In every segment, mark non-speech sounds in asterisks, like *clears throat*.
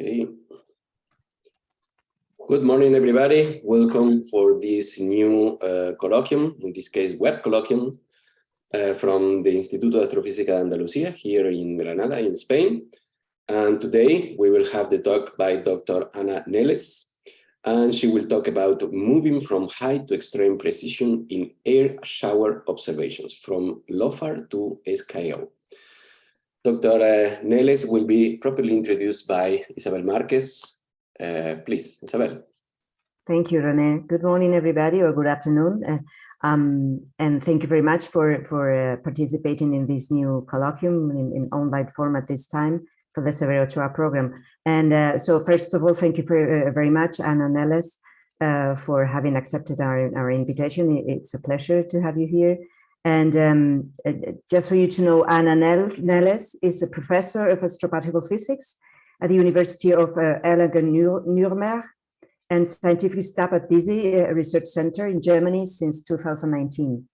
Okay. Good morning, everybody. Welcome for this new uh, colloquium, in this case, web colloquium, uh, from the Instituto de Astrofísica de Andalucía here in Granada, in Spain. And today we will have the talk by Dr. Anna Nelles, and she will talk about moving from high to extreme precision in air shower observations from LOFAR to SKAO. Dr. Nelles will be properly introduced by Isabel Marquez. Uh, please, Isabel. Thank you, Rene. Good morning, everybody, or good afternoon. Uh, um, and thank you very much for, for uh, participating in this new colloquium in, in online format this time for the Severo Ochoa program. And uh, so first of all, thank you for, uh, very much, Anna Nelles, uh, for having accepted our, our invitation. It's a pleasure to have you here. And um, uh, just for you to know, Anna Nelles is a professor of astroparticle physics at the University of uh, Erlangen-Nuremberg and scientific staff at DESY uh, Research Center in Germany since 2019.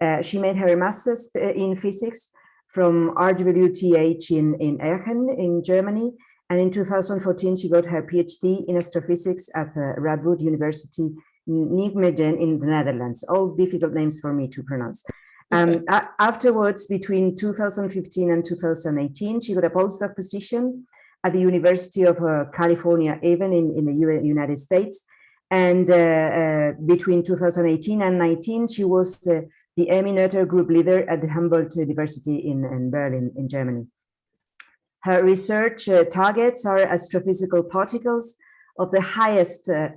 Uh, she made her master's uh, in physics from RWTH in, in Aachen in Germany. And in 2014, she got her PhD in astrophysics at uh, Radboud University, Nijmegen in the Netherlands. All difficult names for me to pronounce. Um, afterwards, between 2015 and 2018, she got a postdoc position at the University of uh, California, Irvine in, in the United States. And uh, uh, between 2018 and 19, she was the Emmy Noether group leader at the Humboldt University in, in Berlin, in Germany. Her research uh, targets are astrophysical particles of the highest uh,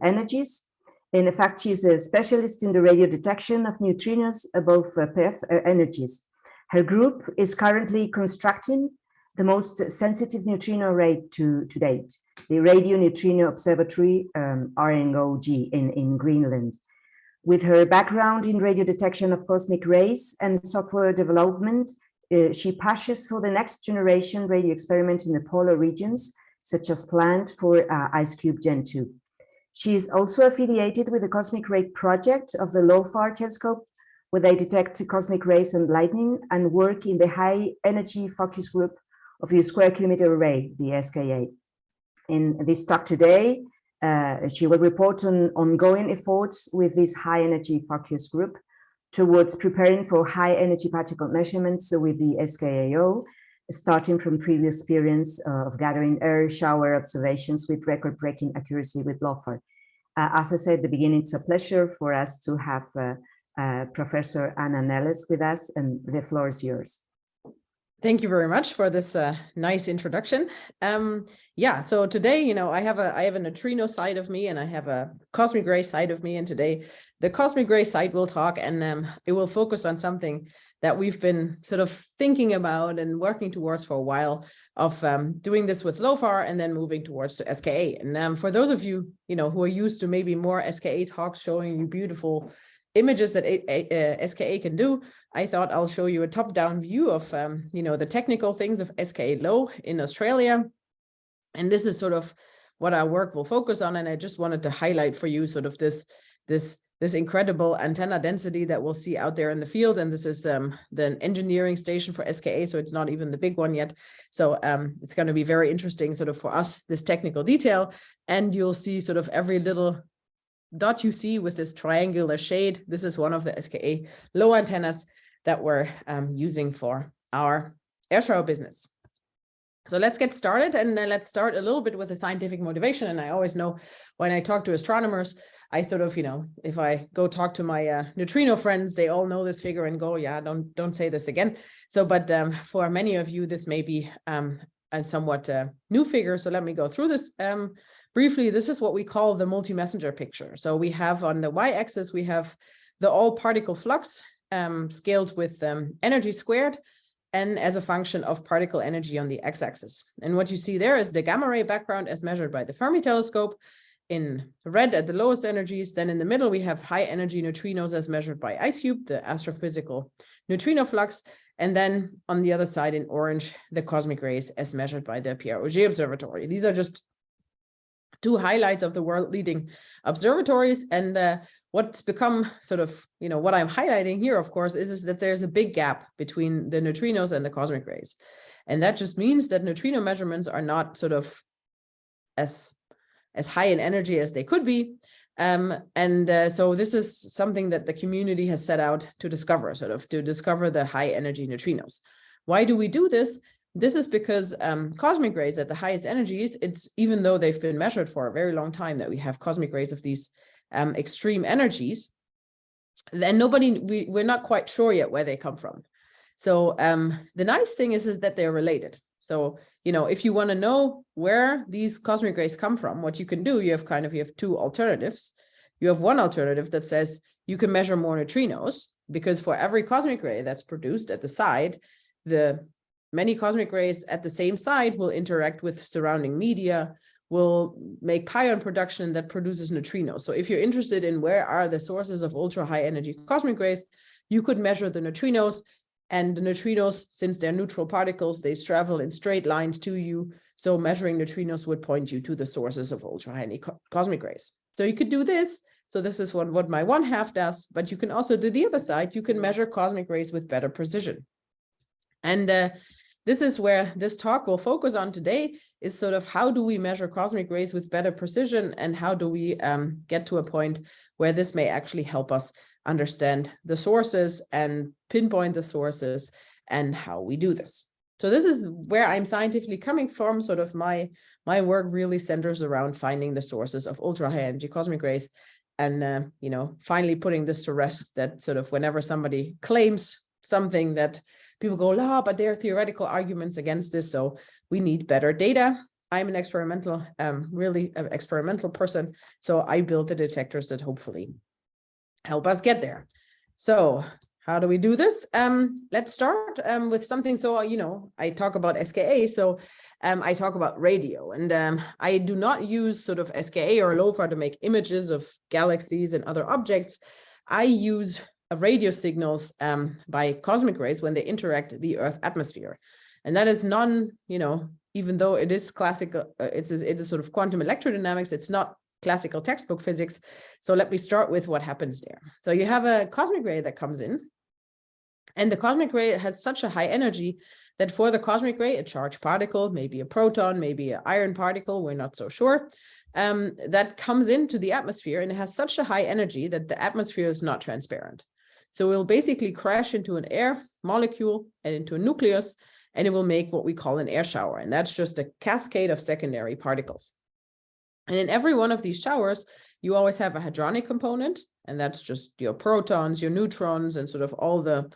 energies in fact, she's a specialist in the radio detection of neutrinos above uh, PeV uh, energies. Her group is currently constructing the most sensitive neutrino array to, to date, the Radio Neutrino Observatory, um, RNO-G, in, in Greenland. With her background in radio detection of cosmic rays and software development, uh, she pushes for the next generation radio experiment in the polar regions, such as planned for uh, IceCube Gen 2. She is also affiliated with the Cosmic Ray Project of the LOFAR telescope, where they detect cosmic rays and lightning and work in the high energy focus group of the Square Kilometer Array, the SKA. In this talk today, uh, she will report on ongoing efforts with this high energy focus group towards preparing for high energy particle measurements with the SKAO starting from previous experience uh, of gathering air shower observations with record-breaking accuracy with LOFAR. Uh, as I said at the beginning, it's a pleasure for us to have uh, uh, Professor Anna Nelles with us, and the floor is yours. Thank you very much for this uh, nice introduction. Um, yeah, so today, you know, I have a I have a neutrino side of me and I have a cosmic ray side of me. And today the cosmic ray side will talk and um, it will focus on something that we've been sort of thinking about and working towards for a while of um, doing this with LOFAR and then moving towards the SKA. And um, for those of you, you know, who are used to maybe more SKA talks showing you beautiful images that a, a, a SKA can do, I thought I'll show you a top-down view of, um, you know, the technical things of SKA low in Australia. And this is sort of what our work will focus on. And I just wanted to highlight for you sort of this, this this incredible antenna density that we'll see out there in the field. And this is um, the engineering station for SKA, so it's not even the big one yet. So um, it's going to be very interesting sort of for us, this technical detail. And you'll see sort of every little dot you see with this triangular shade. This is one of the SKA low antennas that we're um, using for our air shower business. So let's get started and let's start a little bit with the scientific motivation. And I always know when I talk to astronomers, I sort of, you know, if I go talk to my uh, neutrino friends, they all know this figure and go, yeah, don't don't say this again. So, but um, for many of you, this may be um, a somewhat uh, new figure. So let me go through this um, briefly. This is what we call the multi-messenger picture. So we have on the y-axis, we have the all particle flux um, scaled with um, energy squared and as a function of particle energy on the x-axis. And what you see there is the gamma ray background as measured by the Fermi telescope in red at the lowest energies. Then in the middle, we have high energy neutrinos as measured by IceCube, the astrophysical neutrino flux. And then on the other side in orange, the cosmic rays as measured by the Pierre Auger Observatory. These are just two highlights of the world leading observatories. And uh, what's become sort of, you know, what I'm highlighting here, of course, is, is that there's a big gap between the neutrinos and the cosmic rays. And that just means that neutrino measurements are not sort of as as high in energy as they could be. Um, and uh, so this is something that the community has set out to discover, sort of to discover the high energy neutrinos. Why do we do this? This is because um, cosmic rays at the highest energies, it's even though they've been measured for a very long time that we have cosmic rays of these um, extreme energies, then nobody, we, we're not quite sure yet where they come from. So um, the nice thing is, is that they're related. So, you know, if you want to know where these cosmic rays come from, what you can do, you have kind of, you have two alternatives. You have one alternative that says you can measure more neutrinos because for every cosmic ray that's produced at the side, the many cosmic rays at the same side will interact with surrounding media, will make pion production that produces neutrinos. So if you're interested in where are the sources of ultra high energy cosmic rays, you could measure the neutrinos and the neutrinos, since they're neutral particles, they travel in straight lines to you. So measuring neutrinos would point you to the sources of ultra high co cosmic rays. So you could do this. So this is what, what my one half does, but you can also do the other side. You can measure cosmic rays with better precision. And uh, this is where this talk will focus on today is sort of how do we measure cosmic rays with better precision and how do we um, get to a point where this may actually help us understand the sources and pinpoint the sources and how we do this. So this is where I'm scientifically coming from. Sort of my my work really centers around finding the sources of ultra high energy cosmic rays and, uh, you know, finally putting this to rest that sort of whenever somebody claims something that people go, ah, but there are theoretical arguments against this. So we need better data. I'm an experimental, um, really an experimental person. So I built the detectors that hopefully help us get there. So how do we do this? Um, let's start um, with something. So, you know, I talk about SKA. So um, I talk about radio and um, I do not use sort of SKA or LOFAR to make images of galaxies and other objects. I use radio signals um, by cosmic rays when they interact the Earth atmosphere. And that is non, you know, even though it is classical, uh, it's it is sort of quantum electrodynamics, it's not classical textbook physics. So let me start with what happens there. So you have a cosmic ray that comes in and the cosmic ray has such a high energy that for the cosmic ray, a charged particle, maybe a proton, maybe an iron particle, we're not so sure, um, that comes into the atmosphere and it has such a high energy that the atmosphere is not transparent. So it will basically crash into an air molecule and into a nucleus, and it will make what we call an air shower. And that's just a cascade of secondary particles. And in every one of these showers, you always have a hadronic component, and that's just your protons, your neutrons, and sort of all the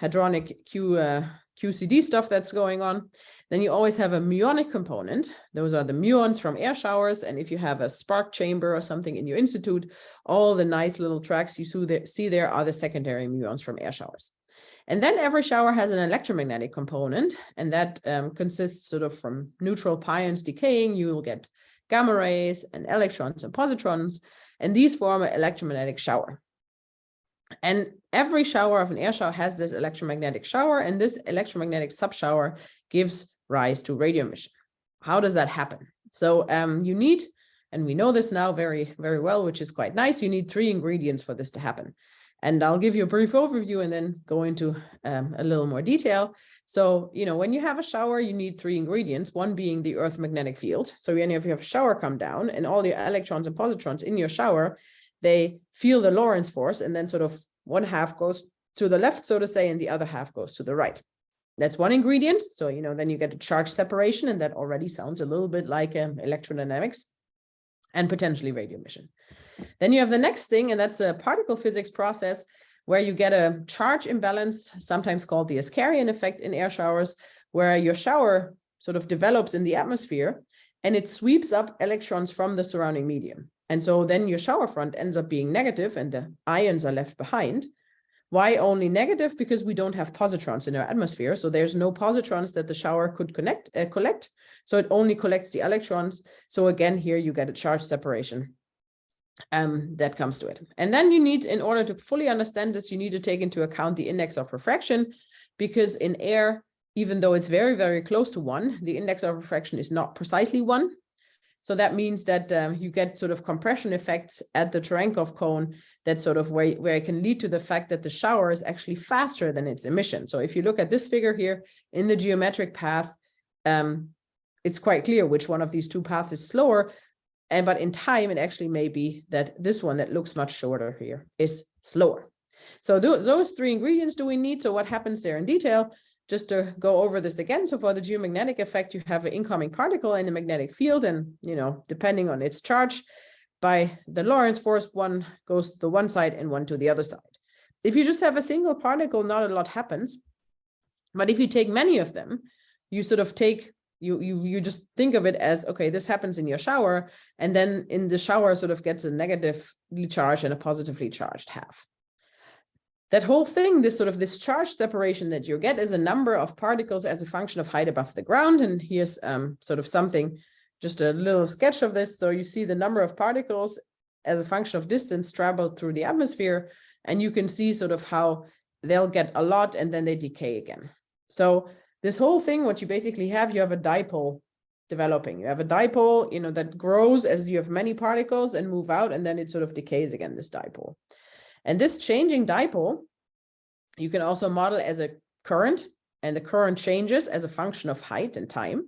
hadronic Q, uh, QCD stuff that's going on. Then you always have a muonic component. Those are the muons from air showers. And if you have a spark chamber or something in your institute, all the nice little tracks you see there are the secondary muons from air showers. And then every shower has an electromagnetic component, and that um, consists sort of from neutral pions decaying, you will get gamma rays and electrons and positrons, and these form an electromagnetic shower. And every shower of an air shower has this electromagnetic shower, and this electromagnetic subshower gives rise to radio emission. How does that happen? So um, you need, and we know this now very, very well, which is quite nice, you need three ingredients for this to happen. And I'll give you a brief overview and then go into um, a little more detail. So, you know, when you have a shower, you need three ingredients, one being the earth magnetic field. So when you have a shower come down and all the electrons and positrons in your shower, they feel the Lorentz force and then sort of one half goes to the left, so to say, and the other half goes to the right. That's one ingredient. So, you know, then you get a charge separation, and that already sounds a little bit like um, electrodynamics and potentially radio emission. Then you have the next thing, and that's a particle physics process where you get a charge imbalance, sometimes called the Askaryan effect in air showers, where your shower sort of develops in the atmosphere and it sweeps up electrons from the surrounding medium. And so then your shower front ends up being negative and the ions are left behind. Why only negative? Because we don't have positrons in our atmosphere. So there's no positrons that the shower could connect, uh, collect. So it only collects the electrons. So again, here you get a charge separation um, that comes to it. And then you need, in order to fully understand this, you need to take into account the index of refraction, because in air, even though it's very, very close to one, the index of refraction is not precisely one. So that means that um, you get sort of compression effects at the Cherenkov cone that sort of where, where it can lead to the fact that the shower is actually faster than its emission. So if you look at this figure here in the geometric path, um, it's quite clear which one of these two paths is slower. And but in time, it actually may be that this one that looks much shorter here is slower. So th those three ingredients do we need. So what happens there in detail? Just to go over this again. So for the geomagnetic effect, you have an incoming particle in the magnetic field, and you know, depending on its charge, by the Lorentz force, one goes to one side and one to the other side. If you just have a single particle, not a lot happens. But if you take many of them, you sort of take you you you just think of it as okay this happens in your shower and then in the shower sort of gets a negatively charged and a positively charged half. That whole thing this sort of this charge separation that you get is a number of particles as a function of height above the ground and here's um sort of something just a little sketch of this. So you see the number of particles as a function of distance traveled through the atmosphere and you can see sort of how they'll get a lot and then they decay again. So this whole thing, what you basically have, you have a dipole developing. You have a dipole, you know, that grows as you have many particles and move out, and then it sort of decays again, this dipole. And this changing dipole, you can also model as a current, and the current changes as a function of height and time.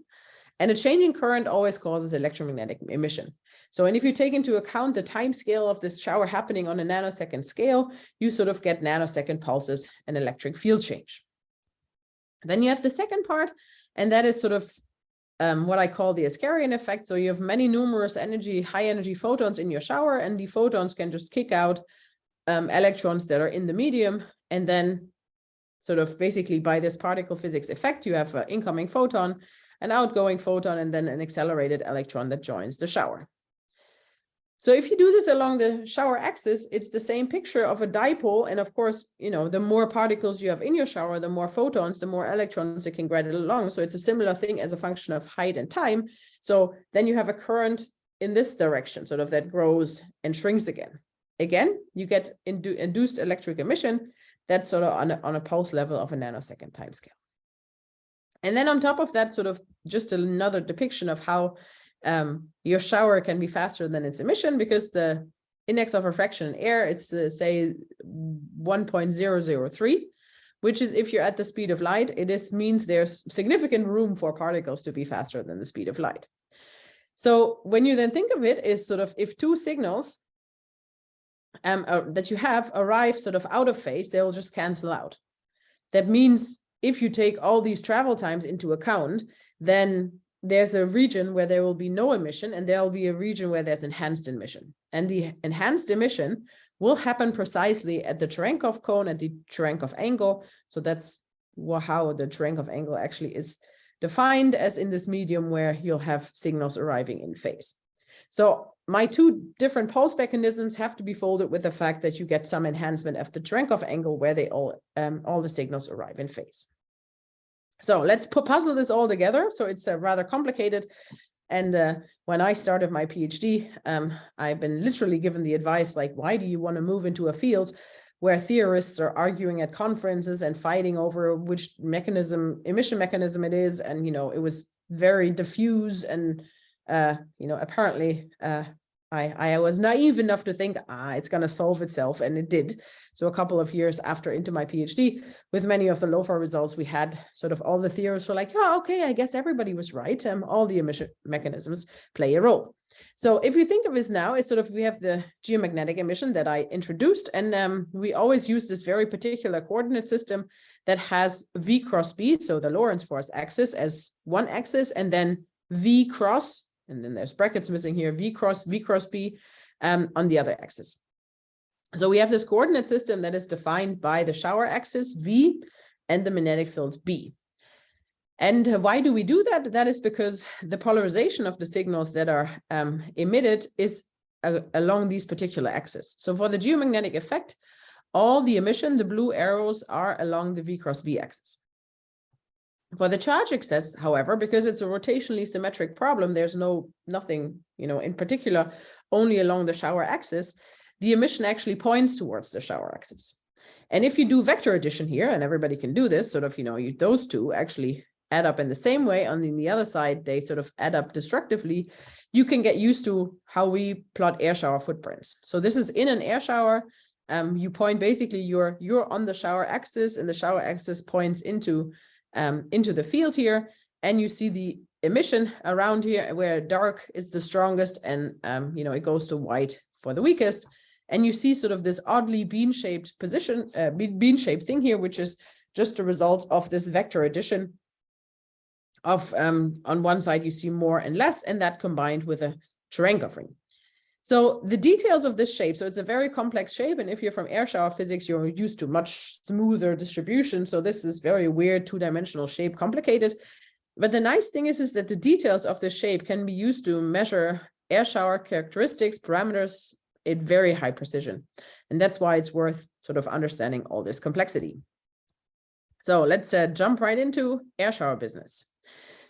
And a changing current always causes electromagnetic emission. So, and if you take into account the time scale of this shower happening on a nanosecond scale, you sort of get nanosecond pulses and electric field change. Then you have the second part, and that is sort of um, what I call the Askaryan effect. So you have many numerous energy, high energy photons in your shower, and the photons can just kick out um, electrons that are in the medium. And then sort of basically by this particle physics effect, you have an incoming photon, an outgoing photon, and then an accelerated electron that joins the shower. So if you do this along the shower axis, it's the same picture of a dipole. And of course, you know, the more particles you have in your shower, the more photons, the more electrons it can get along. So it's a similar thing as a function of height and time. So then you have a current in this direction, sort of that grows and shrinks again. Again, you get indu induced electric emission that's sort of on a, on a pulse level of a nanosecond timescale. And then on top of that, sort of just another depiction of how um, your shower can be faster than its emission because the index of refraction in air, it's uh, say 1.003, which is if you're at the speed of light, it is means there's significant room for particles to be faster than the speed of light. So when you then think of it is sort of if two signals um, uh, that you have arrive sort of out of phase, they'll just cancel out. That means if you take all these travel times into account, then there's a region where there will be no emission and there will be a region where there's enhanced emission. And the enhanced emission will happen precisely at the Cherenkov cone, at the Cherenkov angle. So that's how the Cherenkov angle actually is defined as in this medium where you'll have signals arriving in phase. So my two different pulse mechanisms have to be folded with the fact that you get some enhancement of the Cherenkov angle where they all um, all the signals arrive in phase. So let's put puzzle this all together. So it's uh, rather complicated. And uh, when I started my PhD, um, I've been literally given the advice, like, why do you want to move into a field where theorists are arguing at conferences and fighting over which mechanism, emission mechanism it is. And, you know, it was very diffuse and, uh, you know, apparently uh, I, I was naive enough to think, ah, it's going to solve itself, and it did. So a couple of years after into my PhD, with many of the LOFAR results, we had sort of all the theorists were like, oh, okay, I guess everybody was right. Um, all the emission mechanisms play a role. So if you think of this now, it's sort of, we have the geomagnetic emission that I introduced, and um, we always use this very particular coordinate system that has V cross B, so the Lorentz force axis as one axis, and then V cross and then there's brackets missing here, V cross, V cross B um, on the other axis. So we have this coordinate system that is defined by the shower axis V and the magnetic field B. And why do we do that? That is because the polarization of the signals that are um, emitted is uh, along these particular axes. So for the geomagnetic effect, all the emission, the blue arrows are along the V cross B axis. For the charge excess, however, because it's a rotationally symmetric problem, there's no nothing, you know, in particular, only along the shower axis, the emission actually points towards the shower axis. And if you do vector addition here, and everybody can do this, sort of, you know, you, those two actually add up in the same way. On the other side, they sort of add up destructively. You can get used to how we plot air shower footprints. So this is in an air shower. Um, you point basically you're you're on the shower axis, and the shower axis points into um, into the field here, and you see the emission around here where dark is the strongest and um, you know it goes to white for the weakest and you see sort of this oddly bean-shaped position uh, bean-shaped thing here which is just a result of this vector addition of um, on one side you see more and less and that combined with a Cherenkov ring. So the details of this shape, so it's a very complex shape. And if you're from air shower physics, you're used to much smoother distribution. So this is very weird two-dimensional shape, complicated. But the nice thing is, is that the details of the shape can be used to measure air shower characteristics, parameters at very high precision. And that's why it's worth sort of understanding all this complexity. So let's uh, jump right into air shower business.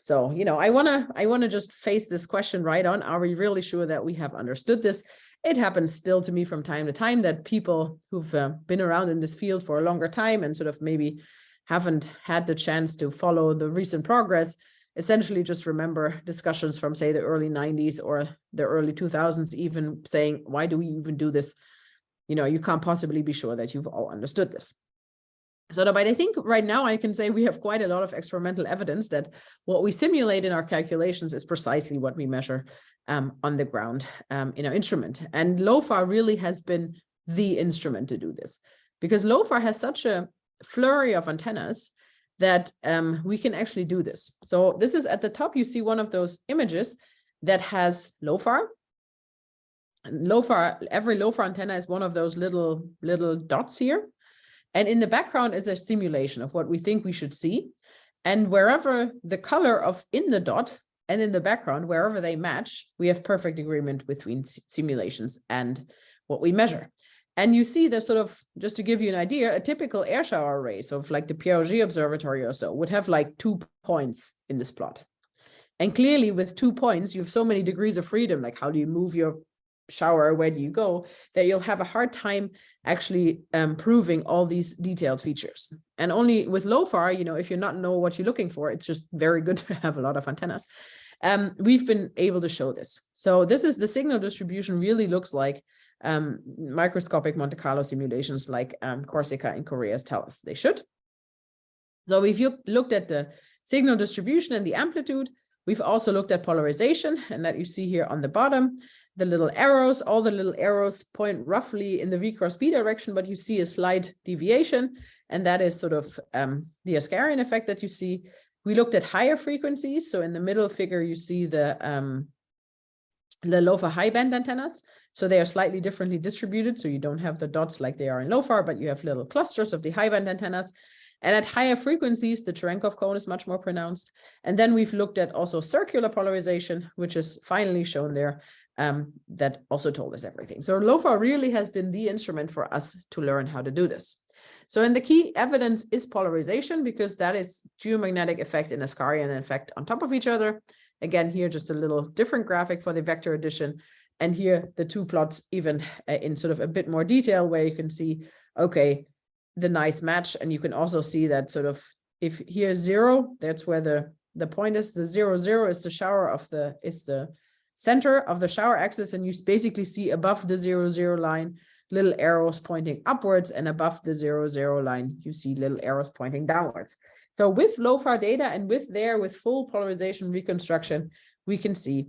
So, you know, I want to I want to just face this question right on. Are we really sure that we have understood this? It happens still to me from time to time that people who've uh, been around in this field for a longer time and sort of maybe haven't had the chance to follow the recent progress essentially just remember discussions from say the early 90s or the early 2000s even saying why do we even do this you know you can't possibly be sure that you've all understood this so, but I think right now I can say we have quite a lot of experimental evidence that what we simulate in our calculations is precisely what we measure um, on the ground um, in our instrument. And LOFAR really has been the instrument to do this because LOFAR has such a flurry of antennas that um, we can actually do this. So this is at the top, you see one of those images that has LOFAR. And LOFAR, every LOFAR antenna is one of those little, little dots here. And in the background is a simulation of what we think we should see. And wherever the color of in the dot and in the background, wherever they match, we have perfect agreement between simulations and what we measure. And you see the sort of, just to give you an idea, a typical air shower array, so like the Auger Observatory or so, would have like two points in this plot. And clearly with two points, you have so many degrees of freedom, like how do you move your shower, where do you go, that you'll have a hard time actually um, proving all these detailed features. And only with LOFAR, you know, if you not know what you're looking for, it's just very good to have a lot of antennas. Um, we've been able to show this. So this is the signal distribution really looks like um, microscopic Monte Carlo simulations like um, CORSIKA and CoREAS tell us they should. So if you looked at the signal distribution and the amplitude, we've also looked at polarization and that you see here on the bottom the little arrows, all the little arrows point roughly in the V cross B direction, but you see a slight deviation. And that is sort of um, the Askaryan effect that you see. We looked at higher frequencies. So in the middle figure, you see the, um, the LOFAR high band antennas. So they are slightly differently distributed. So you don't have the dots like they are in LOFAR, but you have little clusters of the high band antennas. And at higher frequencies, the Cherenkov cone is much more pronounced. And then we've looked at also circular polarization, which is finally shown there um, that also told us everything. So LOFAR really has been the instrument for us to learn how to do this. So and the key evidence is polarization because that is geomagnetic effect and effect on top of each other. Again, here just a little different graphic for the vector addition. And here the two plots even uh, in sort of a bit more detail where you can see, okay, the nice match. And you can also see that sort of if here's zero, that's where the the point is the zero zero is the shower of the is the center of the shower axis and you basically see above the zero zero line little arrows pointing upwards and above the zero zero line you see little arrows pointing downwards. So with LOFAR data and with there with full polarization reconstruction we can see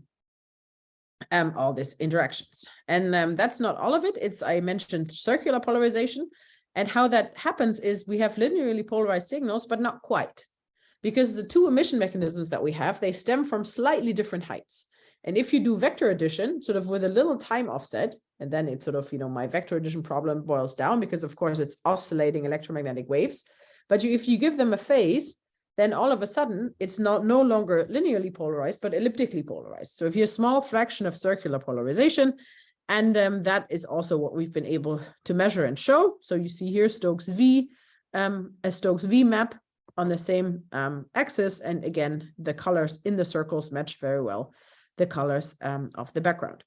um, all these interactions. And um, that's not all of it. It's I mentioned circular polarization. And how that happens is we have linearly polarized signals but not quite. Because the two emission mechanisms that we have they stem from slightly different heights and if you do vector addition, sort of with a little time offset, and then it's sort of, you know, my vector addition problem boils down because of course it's oscillating electromagnetic waves. But you, if you give them a phase, then all of a sudden it's not no longer linearly polarized, but elliptically polarized. So if you have a small fraction of circular polarization, and um, that is also what we've been able to measure and show. So you see here Stokes V, um, a Stokes V map on the same um, axis. And again, the colors in the circles match very well the colors um, of the background.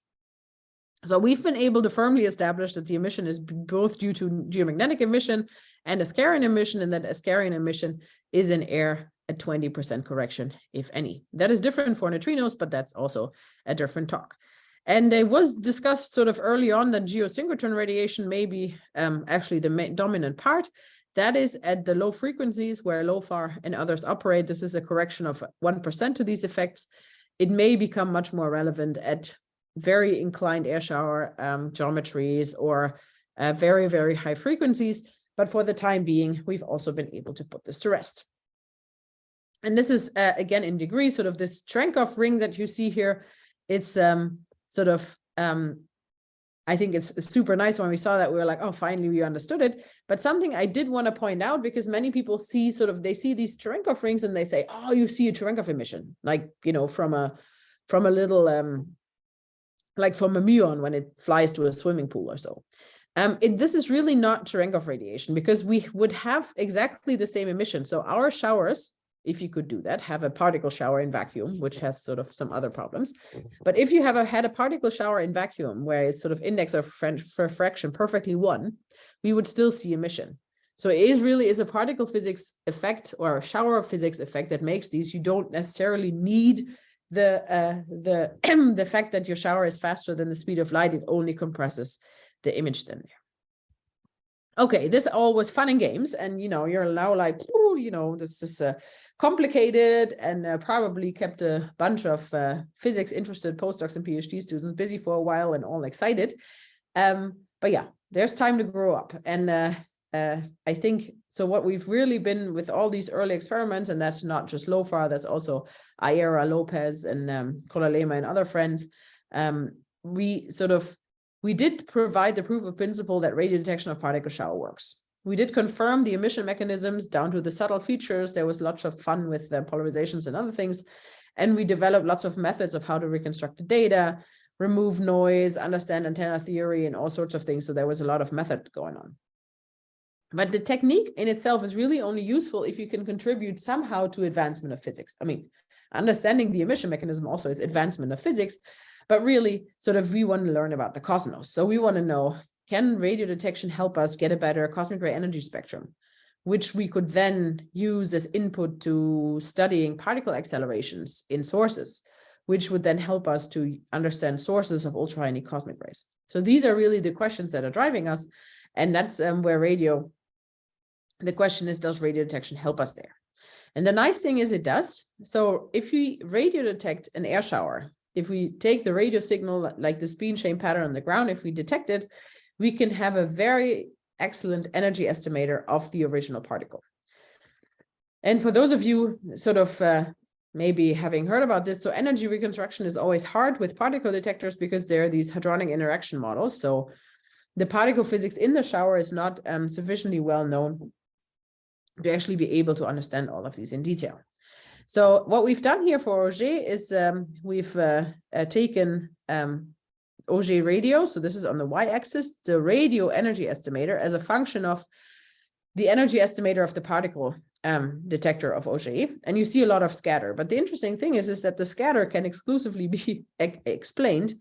So we've been able to firmly establish that the emission is both due to geomagnetic emission and Askaryan emission, and that Askaryan emission is in air at 20% correction, if any. That is different for neutrinos, but that's also a different talk. And it was discussed sort of early on that geosynchrotron radiation may be um, actually the dominant part. That is at the low frequencies where LOFAR and others operate. This is a correction of 1% to these effects. It may become much more relevant at very inclined air shower um, geometries or uh, very, very high frequencies. But for the time being, we've also been able to put this to rest. And this is, uh, again, in degrees, sort of this Cherenkov ring that you see here. It's um, sort of, um, I think it's super nice when we saw that, we were like, oh, finally we understood it. But something I did want to point out, because many people see sort of, they see these Cherenkov rings and they say, oh, you see a Cherenkov emission, like, you know, from a, from a little, um, like from a muon when it flies to a swimming pool or so. Um, it, this is really not Cherenkov radiation because we would have exactly the same emission. So our showers, if you could do that, have a particle shower in vacuum, which has sort of some other problems. But if you have a, had a particle shower in vacuum where it's sort of index of refraction perfectly one, we would still see emission. So it is really is a particle physics effect or a shower of physics effect that makes these. You don't necessarily need the uh, the *clears throat* the fact that your shower is faster than the speed of light. It only compresses the image then there. Okay, this all was fun and games, and you know, you're now like, oh, you know, this is uh, complicated and uh, probably kept a bunch of uh, physics interested postdocs and PhD students busy for a while and all excited. Um, but yeah, there's time to grow up. And uh, uh, I think, so what we've really been with all these early experiments, and that's not just LOFAR, that's also AERA, LOPES, and um, CODALEMA and other friends, um, we sort of we did provide the proof of principle that radio detection of particle shower works. We did confirm the emission mechanisms down to the subtle features. There was lots of fun with the polarizations and other things. And we developed lots of methods of how to reconstruct the data, remove noise, understand antenna theory, and all sorts of things. So there was a lot of method going on. But the technique in itself is really only useful if you can contribute somehow to advancement of physics. I mean, understanding the emission mechanism also is advancement of physics, but really, sort of, we want to learn about the cosmos. So we want to know, can radio detection help us get a better cosmic ray energy spectrum, which we could then use as input to studying particle accelerations in sources, which would then help us to understand sources of ultra high cosmic rays. So these are really the questions that are driving us. And that's um, where radio, the question is, does radio detection help us there? And the nice thing is it does. So if we radio detect an air shower, if we take the radio signal, like the spin chain pattern on the ground, if we detect it, we can have a very excellent energy estimator of the original particle. And for those of you sort of uh, maybe having heard about this, so energy reconstruction is always hard with particle detectors because there are these hadronic interaction models. So the particle physics in the shower is not um, sufficiently well known to actually be able to understand all of these in detail. So what we've done here for Auger is um, we've uh, uh, taken um, Auger radio, so this is on the y-axis, the radio energy estimator as a function of the energy estimator of the particle um, detector of Auger, and you see a lot of scatter. But the interesting thing is, is that the scatter can exclusively be *laughs* e explained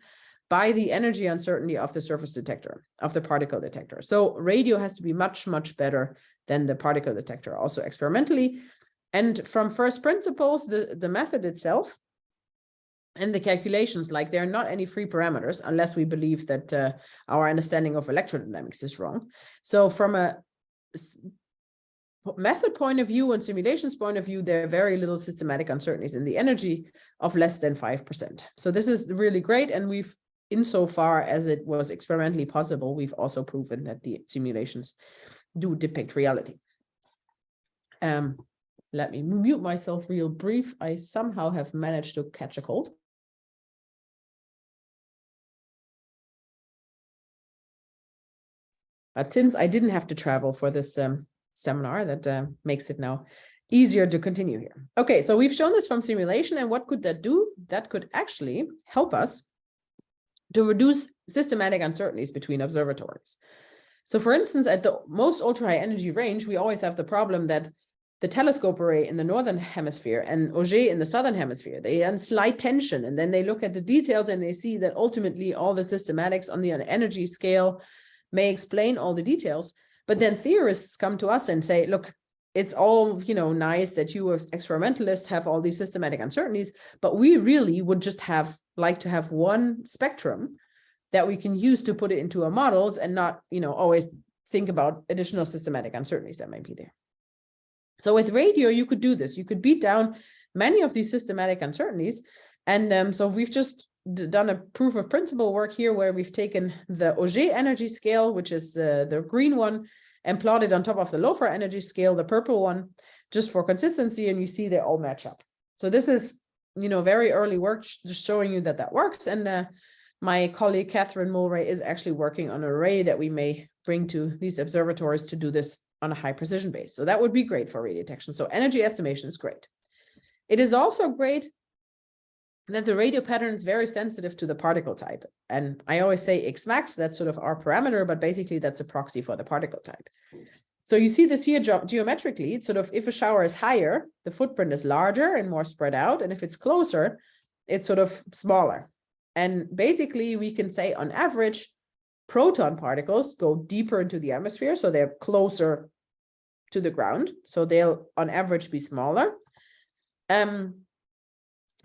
by the energy uncertainty of the surface detector, of the particle detector. So radio has to be much, much better than the particle detector also experimentally. And from first principles, the, the method itself and the calculations, like there are not any free parameters unless we believe that uh, our understanding of electrodynamics is wrong. So from a method point of view and simulations point of view, there are very little systematic uncertainties in the energy of less than 5%. So this is really great. And we've, insofar as it was experimentally possible, we've also proven that the simulations do depict reality. Um, let me mute myself real brief. I somehow have managed to catch a cold. But since I didn't have to travel for this um, seminar, that uh, makes it now easier to continue here. Okay, so we've shown this from simulation, and what could that do? That could actually help us to reduce systematic uncertainties between observatories. So for instance, at the most ultra high energy range, we always have the problem that the telescope array in the northern hemisphere and Auger in the southern hemisphere. They are in slight tension and then they look at the details and they see that ultimately all the systematics on the energy scale may explain all the details. But then theorists come to us and say, look, it's all you know nice that you as experimentalists have all these systematic uncertainties, but we really would just have like to have one spectrum that we can use to put it into our models and not you know always think about additional systematic uncertainties that might be there. So with radio, you could do this. You could beat down many of these systematic uncertainties. And um, so we've just done a proof of principle work here where we've taken the Auger energy scale, which is the, the green one, and plotted on top of the LOFAR energy scale, the purple one, just for consistency, and you see they all match up. So this is, you know, very early work just showing you that that works. And uh, my colleague Katharine Mulrey is actually working on an array that we may bring to these observatories to do this on a high precision base. So that would be great for radio detection. So energy estimation is great. It is also great that the radio pattern is very sensitive to the particle type. And I always say X max, that's sort of our parameter, but basically that's a proxy for the particle type. So you see this here ge geometrically, it's sort of if a shower is higher, the footprint is larger and more spread out. And if it's closer, it's sort of smaller. And basically we can say on average, proton particles go deeper into the atmosphere. So they're closer to the ground. So they'll on average be smaller. Um,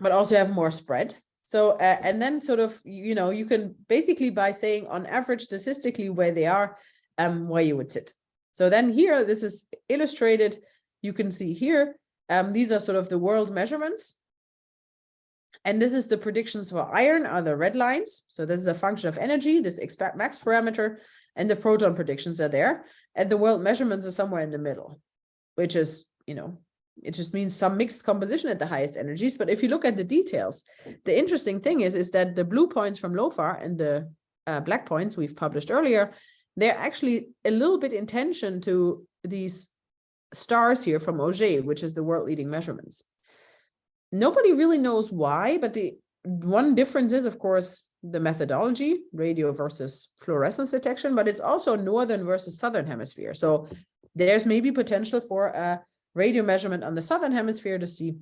but also have more spread. So, uh, and then sort of, you know, you can basically by saying on average statistically where they are, um, where you would sit. So then here, this is illustrated. You can see here, um, these are sort of the world measurements. And this is the predictions for iron are the red lines. So this is a function of energy, this X max parameter, and the proton predictions are there. And the world measurements are somewhere in the middle, which is, you know, it just means some mixed composition at the highest energies. But if you look at the details, the interesting thing is, is that the blue points from LOFAR and the uh, black points we've published earlier, they're actually a little bit in tension to these stars here from Auger, which is the world leading measurements. Nobody really knows why, but the one difference is, of course, the methodology, radio versus fluorescence detection, but it's also northern versus southern hemisphere. So there's maybe potential for a radio measurement on the southern hemisphere to see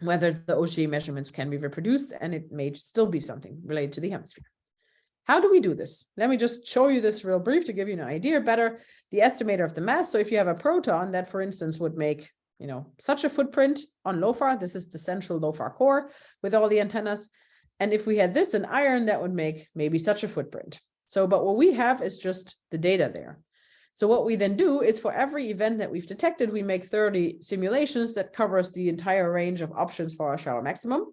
whether the Auger measurements can be reproduced, and it may still be something related to the hemisphere. How do we do this? Let me just show you this real brief to give you an idea better. The estimator of the mass. So if you have a proton that, for instance, would make you know such a footprint on LOFAR, this is the central LOFAR core with all the antennas. And if we had this in iron, that would make maybe such a footprint. So, but what we have is just the data there. So what we then do is for every event that we've detected, we make 30 simulations that covers the entire range of options for our shower maximum.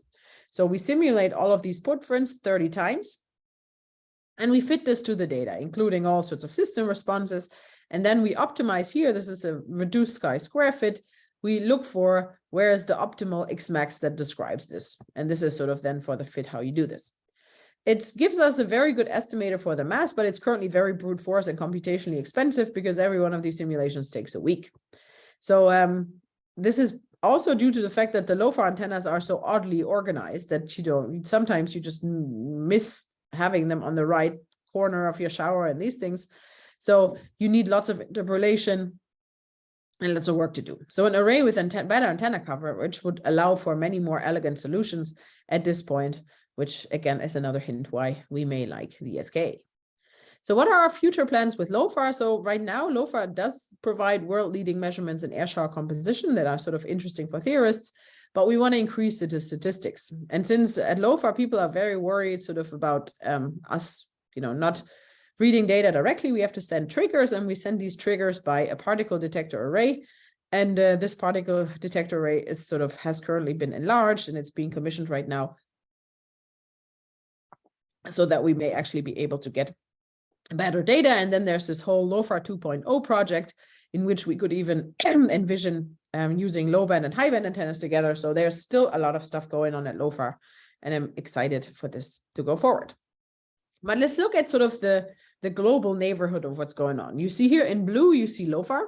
So we simulate all of these footprints 30 times. And we fit this to the data, including all sorts of system responses. And then we optimize here. This is a reduced chi-square fit. We look for where is the optimal X max that describes this. And this is sort of then for the fit how you do this. It gives us a very good estimator for the mass, but it's currently very brute force and computationally expensive because every one of these simulations takes a week. So um, this is also due to the fact that the LOFAR antennas are so oddly organized that you don't, sometimes you just miss having them on the right corner of your shower and these things. So you need lots of interpolation and lots of work to do. So an array with anten better antenna coverage would allow for many more elegant solutions at this point which again is another hint why we may like the SKA. So what are our future plans with LOFAR? So right now, LOFAR does provide world-leading measurements in air shower composition that are sort of interesting for theorists, but we want to increase the statistics. And since at LOFAR, people are very worried sort of about um, us, you know, not reading data directly, we have to send triggers and we send these triggers by a particle detector array. And uh, this particle detector array is sort of has currently been enlarged and it's being commissioned right now so that we may actually be able to get better data. And then there's this whole LOFAR 2.0 project in which we could even *clears throat* envision um, using low band and high band antennas together. So there's still a lot of stuff going on at LOFAR and I'm excited for this to go forward. But let's look at sort of the, the global neighborhood of what's going on. You see here in blue, you see LOFAR.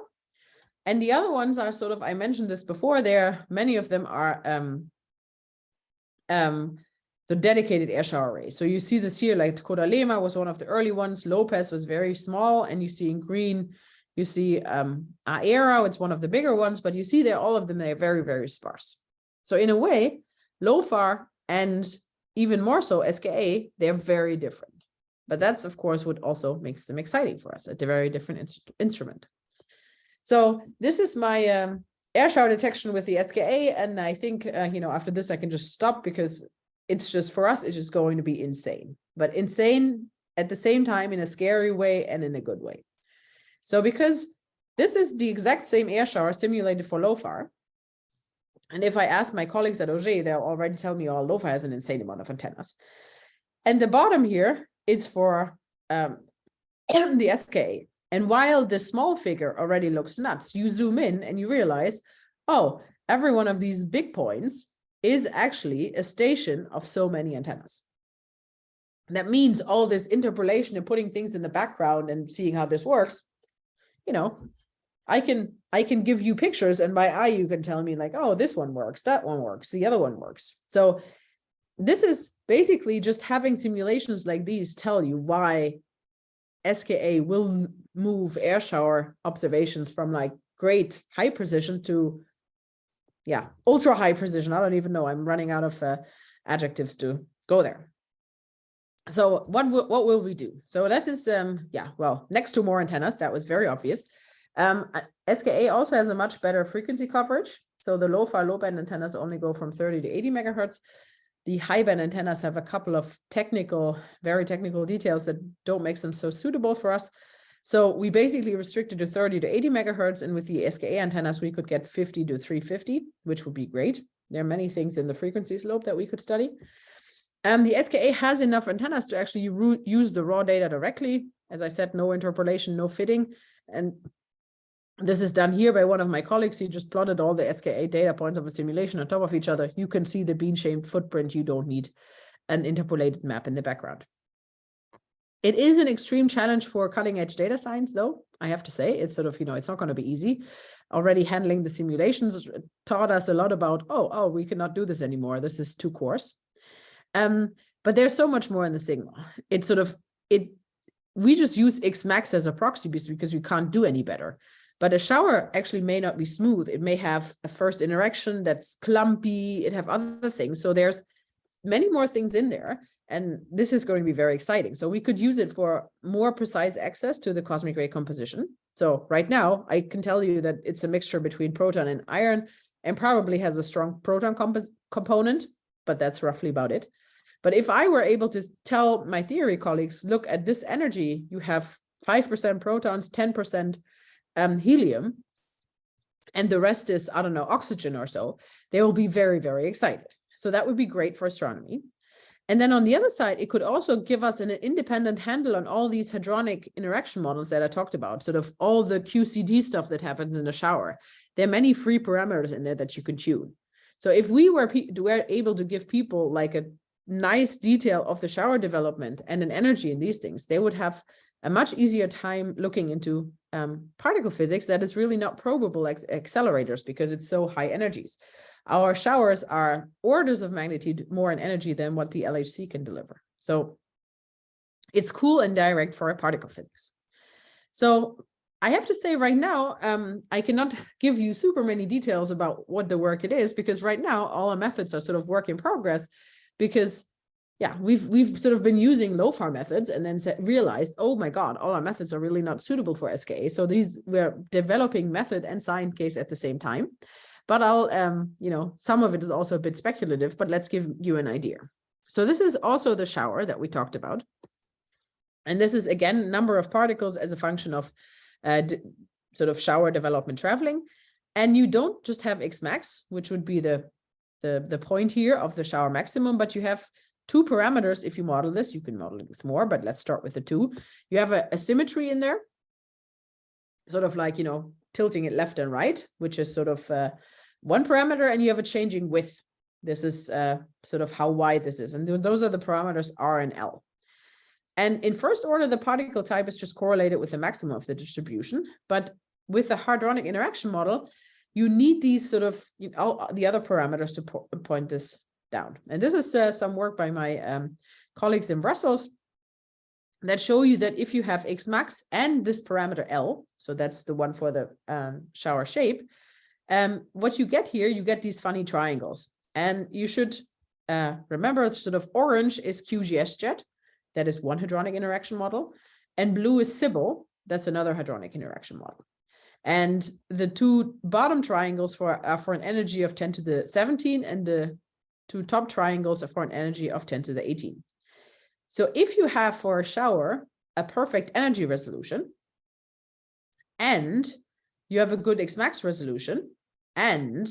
And the other ones are sort of, I mentioned this before, there, many of them are um, um, the dedicated air array. So you see this here, like CODALEMA was one of the early ones. LOPES was very small. And you see in green, you see um, Aera, it's one of the bigger ones, but you see there, all of them, they're very, very sparse. So in a way, LOFAR and even more so SKA, they're very different. But that's, of course, what also makes them exciting for us, at a very different in instrument. So this is my um, air shower detection with the SKA. And I think, uh, you know, after this, I can just stop because it's just for us, it's just going to be insane, but insane at the same time in a scary way and in a good way. So because this is the exact same air shower simulated for LOFAR. And if I ask my colleagues at Auger, they'll already tell me, oh, LOFAR has an insane amount of antennas. And the bottom here, it's for um, the SK. And while the small figure already looks nuts, you zoom in and you realize, oh, every one of these big points is actually a station of so many antennas. That means all this interpolation and putting things in the background and seeing how this works, you know, I can I can give you pictures and by eye you can tell me like, oh, this one works, that one works, the other one works. So this is basically just having simulations like these tell you why SKA will move air shower observations from like great high precision to yeah, ultra high precision. I don't even know. I'm running out of uh, adjectives to go there. So what what will we do? So that is um yeah, well, next to more antennas, that was very obvious. Um, SKA also has a much better frequency coverage. So the low-fi low-band antennas only go from 30 to 80 megahertz. The high-band antennas have a couple of technical, very technical details that don't make them so suitable for us. So we basically restricted to 30 to 80 megahertz, and with the SKA antennas, we could get 50 to 350, which would be great. There are many things in the frequency slope that we could study. Um, the SKA has enough antennas to actually use the raw data directly. As I said, no interpolation, no fitting. And this is done here by one of my colleagues. He just plotted all the SKA data points of a simulation on top of each other. You can see the bean-shaped footprint. You don't need an interpolated map in the background. It is an extreme challenge for cutting edge data science, though, I have to say. It's sort of, you know, it's not going to be easy. Already handling the simulations taught us a lot about, oh, oh, we cannot do this anymore. This is too coarse. Um, but there's so much more in the signal. It's sort of, it. we just use Xmax as a proxy because we can't do any better. But a shower actually may not be smooth. It may have a first interaction that's clumpy. It have other things. So there's many more things in there. And this is going to be very exciting. So we could use it for more precise access to the cosmic ray composition. So right now, I can tell you that it's a mixture between proton and iron and probably has a strong proton component, but that's roughly about it. But if I were able to tell my theory colleagues, look at this energy, you have 5% protons, 10% um, helium, and the rest is, I don't know, oxygen or so, they will be very, very excited. So that would be great for astronomy. And then on the other side, it could also give us an independent handle on all these hadronic interaction models that I talked about, sort of all the QCD stuff that happens in the shower. There are many free parameters in there that you can tune. So if we were, were able to give people like a nice detail of the shower development and an energy in these things, they would have a much easier time looking into um, particle physics that is really not probable accelerators because it's so high energies. Our showers are orders of magnitude more in energy than what the LHC can deliver. So it's cool and direct for a particle physics. So I have to say right now, um, I cannot *laughs* give you super many details about what the work it is, because right now all our methods are sort of work in progress because yeah, we've we've sort of been using LOFAR methods and then realized, oh my God, all our methods are really not suitable for SKA. So these we're developing method and science case at the same time. But I'll, um, you know, some of it is also a bit speculative, but let's give you an idea. So this is also the shower that we talked about. And this is again, number of particles as a function of uh, sort of shower development traveling. And you don't just have X max, which would be the, the, the point here of the shower maximum, but you have two parameters. If you model this, you can model it with more, but let's start with the two. You have a, a symmetry in there, sort of like, you know, tilting it left and right, which is sort of uh, one parameter, and you have a changing width. This is uh, sort of how wide this is. And those are the parameters R and L. And in first order, the particle type is just correlated with the maximum of the distribution. But with the hadronic interaction model, you need these sort of you know, the other parameters to po point this down. And this is uh, some work by my um, colleagues in Brussels that show you that if you have X max and this parameter L, so that's the one for the um, shower shape, um, what you get here, you get these funny triangles. And you should uh, remember sort of orange is QGSJet, that is one hadronic interaction model, and blue is SIBYLL, that's another hadronic interaction model. And the two bottom triangles for are for an energy of 10 to the 17, and the two top triangles for an energy of 10 to the 18. So if you have for a shower a perfect energy resolution, and you have a good Xmax resolution and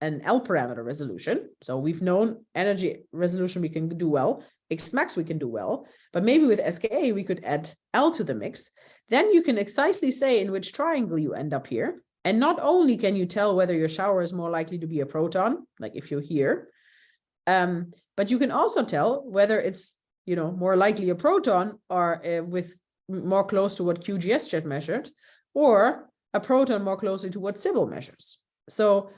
an L parameter resolution. So we've known energy resolution we can do well, Xmax we can do well, but maybe with SKA we could add L to the mix. Then you can exactly say in which triangle you end up here. And not only can you tell whether your shower is more likely to be a proton, like if you're here, um, but you can also tell whether it's you know more likely a proton or uh, with more close to what QGSJet measured, or a proton more closely to what SIBYLL measures. So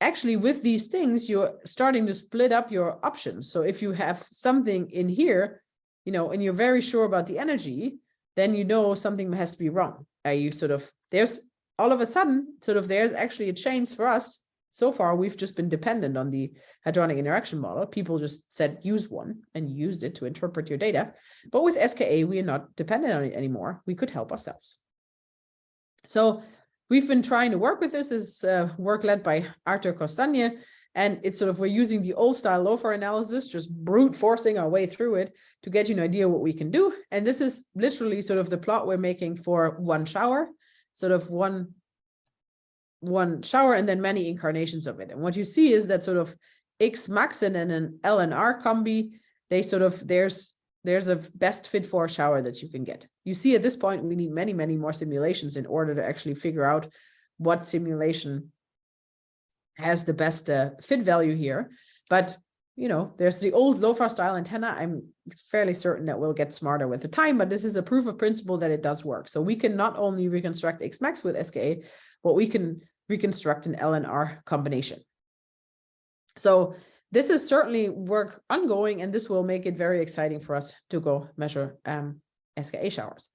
actually with these things, you're starting to split up your options. So if you have something in here, you know, and you're very sure about the energy, then you know something has to be wrong. Uh, you sort of, there's all of a sudden, sort of, there's actually a change for us. So far, we've just been dependent on the hadronic interaction model. People just said, use one and used it to interpret your data. But with SKA, we are not dependent on it anymore. We could help ourselves. So we've been trying to work with this is uh, work led by Arthur Corstanje. And it's sort of, we're using the old style LOFAR analysis, just brute forcing our way through it to get you an idea what we can do. And this is literally sort of the plot we're making for one shower, sort of one, one shower and then many incarnations of it. And what you see is that sort of X max and an L and R combi, they sort of, there's there's a best fit for a shower that you can get. You see at this point, we need many, many more simulations in order to actually figure out what simulation has the best uh, fit value here. But, you know, there's the old LOFAR style antenna. I'm fairly certain that we'll get smarter with the time, but this is a proof of principle that it does work. So we can not only reconstruct Xmax with SKA, but we can reconstruct an LNR combination. So this is certainly work ongoing, and this will make it very exciting for us to go measure um, SKA showers.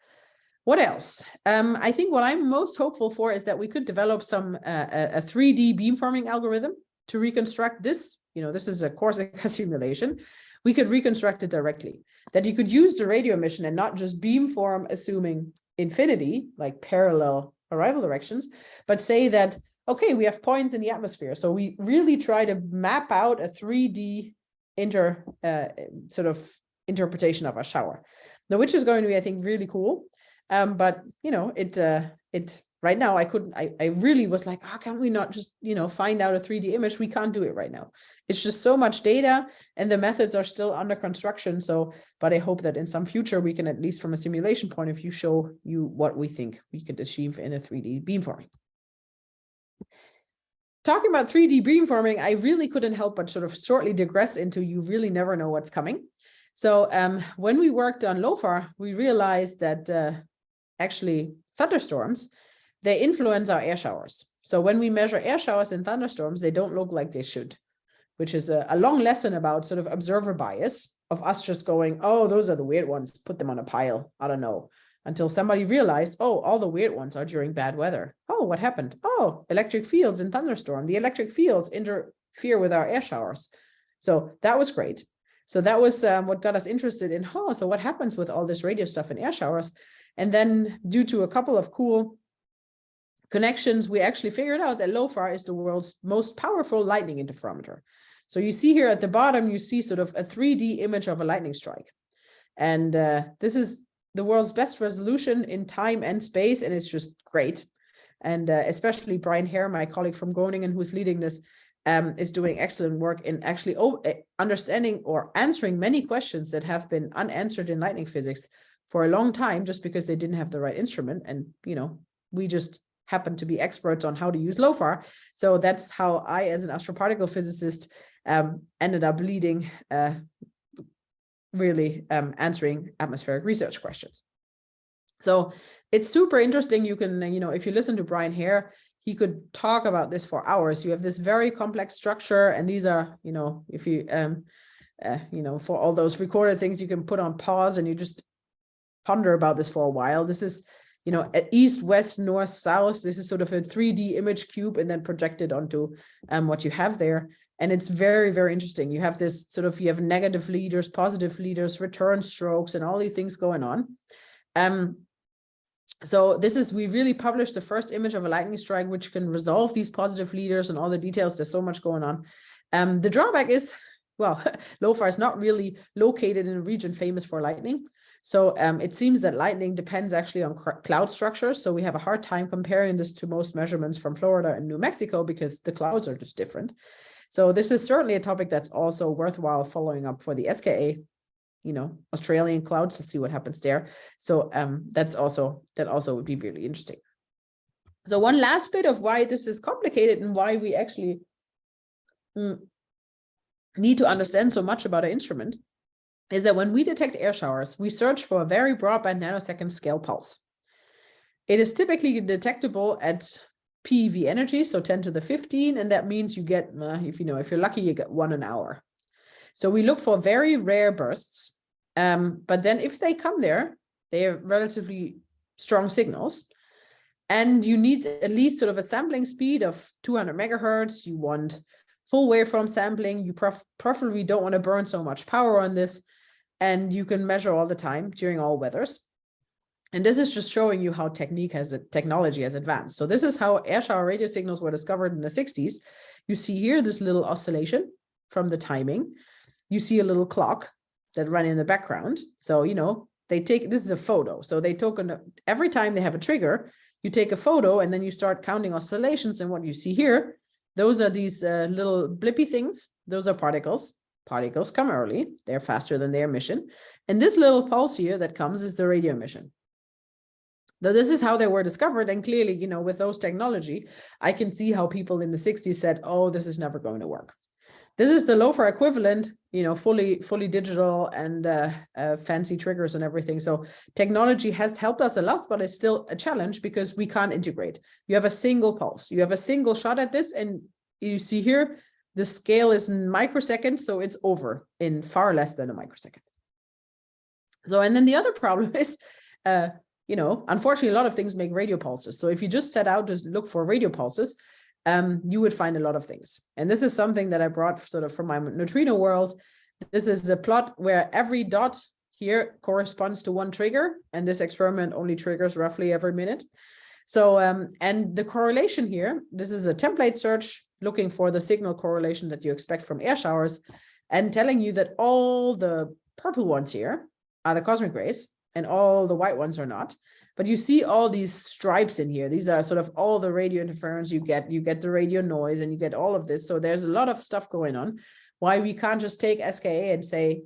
What else? Um, I think what I'm most hopeful for is that we could develop some uh, a 3D beamforming algorithm to reconstruct this. You know, this is a CORSIKA *laughs* simulation. We could reconstruct it directly. That you could use the radio emission and not just beamform assuming infinity, like parallel arrival directions, but say that okay, we have points in the atmosphere. So we really try to map out a 3D inter uh, sort of interpretation of a shower. Now, which is going to be, I think, really cool. Um, but you know, it uh, it right now I couldn't. I I really was like, how oh, can we not just you know find out a 3D image? We can't do it right now. It's just so much data, and the methods are still under construction. So, but I hope that in some future we can at least from a simulation point of view show you what we think we could achieve in a 3D beamforming talking about 3D beamforming, I really couldn't help but sort of shortly digress into you really never know what's coming. So um, when we worked on LOFAR, we realized that uh, actually thunderstorms, they influence our air showers. So when we measure air showers in thunderstorms, they don't look like they should, which is a, a long lesson about sort of observer bias of us just going, oh, those are the weird ones, put them on a pile. I don't know until somebody realized, oh, all the weird ones are during bad weather. Oh, what happened? Oh, electric fields in thunderstorm. The electric fields interfere with our air showers. So that was great. So that was um, what got us interested in, oh, so what happens with all this radio stuff in air showers? And then due to a couple of cool connections, we actually figured out that LOFAR is the world's most powerful lightning interferometer. So you see here at the bottom, you see sort of a 3D image of a lightning strike. And uh, this is the world's best resolution in time and space, and it's just great. And uh, especially Brian Hare, my colleague from Groningen, who's leading this, um, is doing excellent work in actually eh, understanding or answering many questions that have been unanswered in lightning physics for a long time, just because they didn't have the right instrument. And, you know, we just happen to be experts on how to use LOFAR. So that's how I, as an astroparticle physicist, um, ended up leading uh, really um, answering atmospheric research questions. So it's super interesting. You can, you know, if you listen to Brian Hare, he could talk about this for hours. You have this very complex structure, and these are, you know, if you, um, uh, you know, for all those recorded things, you can put on pause and you just ponder about this for a while. This is, you know, east, west, north, south. This is sort of a 3D image cube and then projected onto um, what you have there. And it's very, very interesting. You have this sort of, you have negative leaders, positive leaders, return strokes, and all these things going on. Um, so this is, we really published the first image of a lightning strike, which can resolve these positive leaders and all the details. There's so much going on. Um, the drawback is well, *laughs* LOFAR is not really located in a region famous for lightning. So um, it seems that lightning depends actually on cloud structures. So we have a hard time comparing this to most measurements from Florida and New Mexico because the clouds are just different. So this is certainly a topic that's also worthwhile following up for the SKA, you know, Australian clouds to see what happens there. So um, that's also, that also would be really interesting. So one last bit of why this is complicated and why we actually mm, need to understand so much about our instrument is that when we detect air showers, we search for a very broadband nanosecond scale pulse. It is typically detectable at PeV energy, so 10 to the 15, and that means you get, uh, if you know, if you're lucky, you get one an hour. So we look for very rare bursts, um, but then if they come there, they are relatively strong signals, and you need at least sort of a sampling speed of 200 megahertz. You want full waveform sampling. You pref preferably don't want to burn so much power on this, and you can measure all the time during all weathers. And this is just showing you how technique has the technology has advanced. So this is how air shower radio signals were discovered in the 60s. You see here this little oscillation from the timing. You see a little clock that run in the background. So, you know, they take, this is a photo. So they took, every time they have a trigger, you take a photo and then you start counting oscillations. And what you see here, those are these uh, little blippy things. Those are particles. Particles come early. They're faster than their emission. And this little pulse here that comes is the radio emission. Though this is how they were discovered, and clearly, you know, with those technology, I can see how people in the 60s said, oh, this is never going to work. This is the LOFAR equivalent, you know, fully fully digital and uh, uh, fancy triggers and everything. So technology has helped us a lot, but it's still a challenge because we can't integrate. You have a single pulse. You have a single shot at this, and you see here, the scale is microseconds, so it's over in far less than a microsecond. So, and then the other *laughs* problem is, uh, you know, unfortunately, a lot of things make radio pulses. So if you just set out to look for radio pulses, um, you would find a lot of things. And this is something that I brought sort of from my neutrino world. This is a plot where every dot here corresponds to one trigger, and this experiment only triggers roughly every minute. So, um, and the correlation here, this is a template search looking for the signal correlation that you expect from air showers and telling you that all the purple ones here are the cosmic rays and all the white ones are not. But you see all these stripes in here. These are sort of all the radio interference you get. You get the radio noise and you get all of this. So there's a lot of stuff going on. Why we can't just take SKA and say,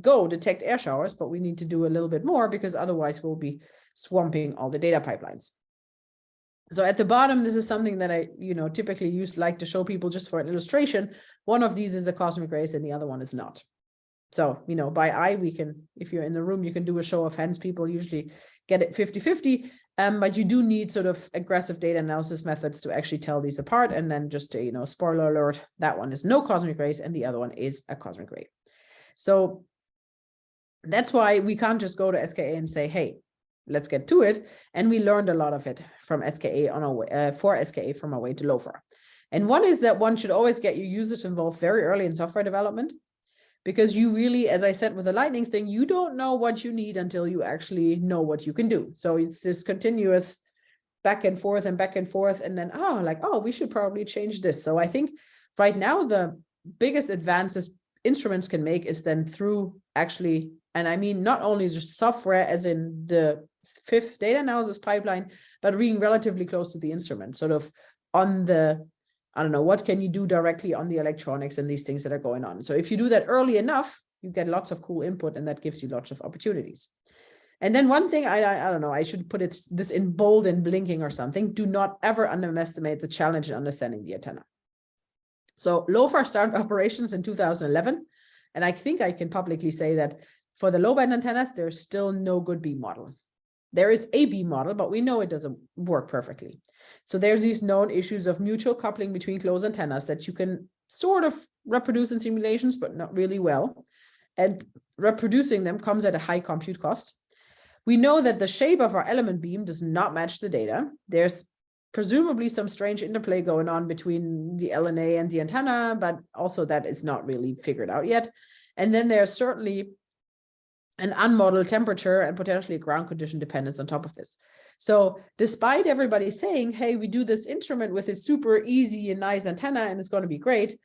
go detect air showers, but we need to do a little bit more because otherwise we'll be swamping all the data pipelines. So at the bottom, this is something that I, you know, typically use like to show people just for an illustration. One of these is a cosmic rays and the other one is not. So, you know, by eye, we can, if you're in the room, you can do a show of hands. People usually get it 50-50, um, but you do need sort of aggressive data analysis methods to actually tell these apart. And then just to, you know, spoiler alert, that one is no cosmic rays and the other one is a cosmic ray. So that's why we can't just go to SKA and say, hey, let's get to it. And we learned a lot of it from SKA on our way, uh, for SKA from our way to LOFAR. And one is that one should always get your users involved very early in software development because you really, as I said with the lightning thing, you don't know what you need until you actually know what you can do. So it's this continuous back and forth and back and forth. And then, oh, like, oh, we should probably change this. So I think right now, the biggest advances instruments can make is then through actually, and I mean, not only just software as in the fifth data analysis pipeline, but being relatively close to the instrument, sort of on the I don't know, what can you do directly on the electronics and these things that are going on? So if you do that early enough, you get lots of cool input and that gives you lots of opportunities. And then one thing, I, I, I don't know, I should put it this in bold and blinking or something. Do not ever underestimate the challenge in understanding the antenna. So LOFAR started *laughs* operations in 2011. And I think I can publicly say that for the low band antennas, there's still no good beam model. There is a model, but we know it doesn't work perfectly. So there's these known issues of mutual coupling between closed antennas that you can sort of reproduce in simulations, but not really well. And reproducing them comes at a high compute cost. We know that the shape of our element beam does not match the data. There's presumably some strange interplay going on between the LNA and the antenna, but also that is not really figured out yet. And then there's certainly an unmodeled temperature and potentially ground condition dependence on top of this. So despite everybody saying, hey, we do this instrument with a super easy and nice antenna and it's going to be great,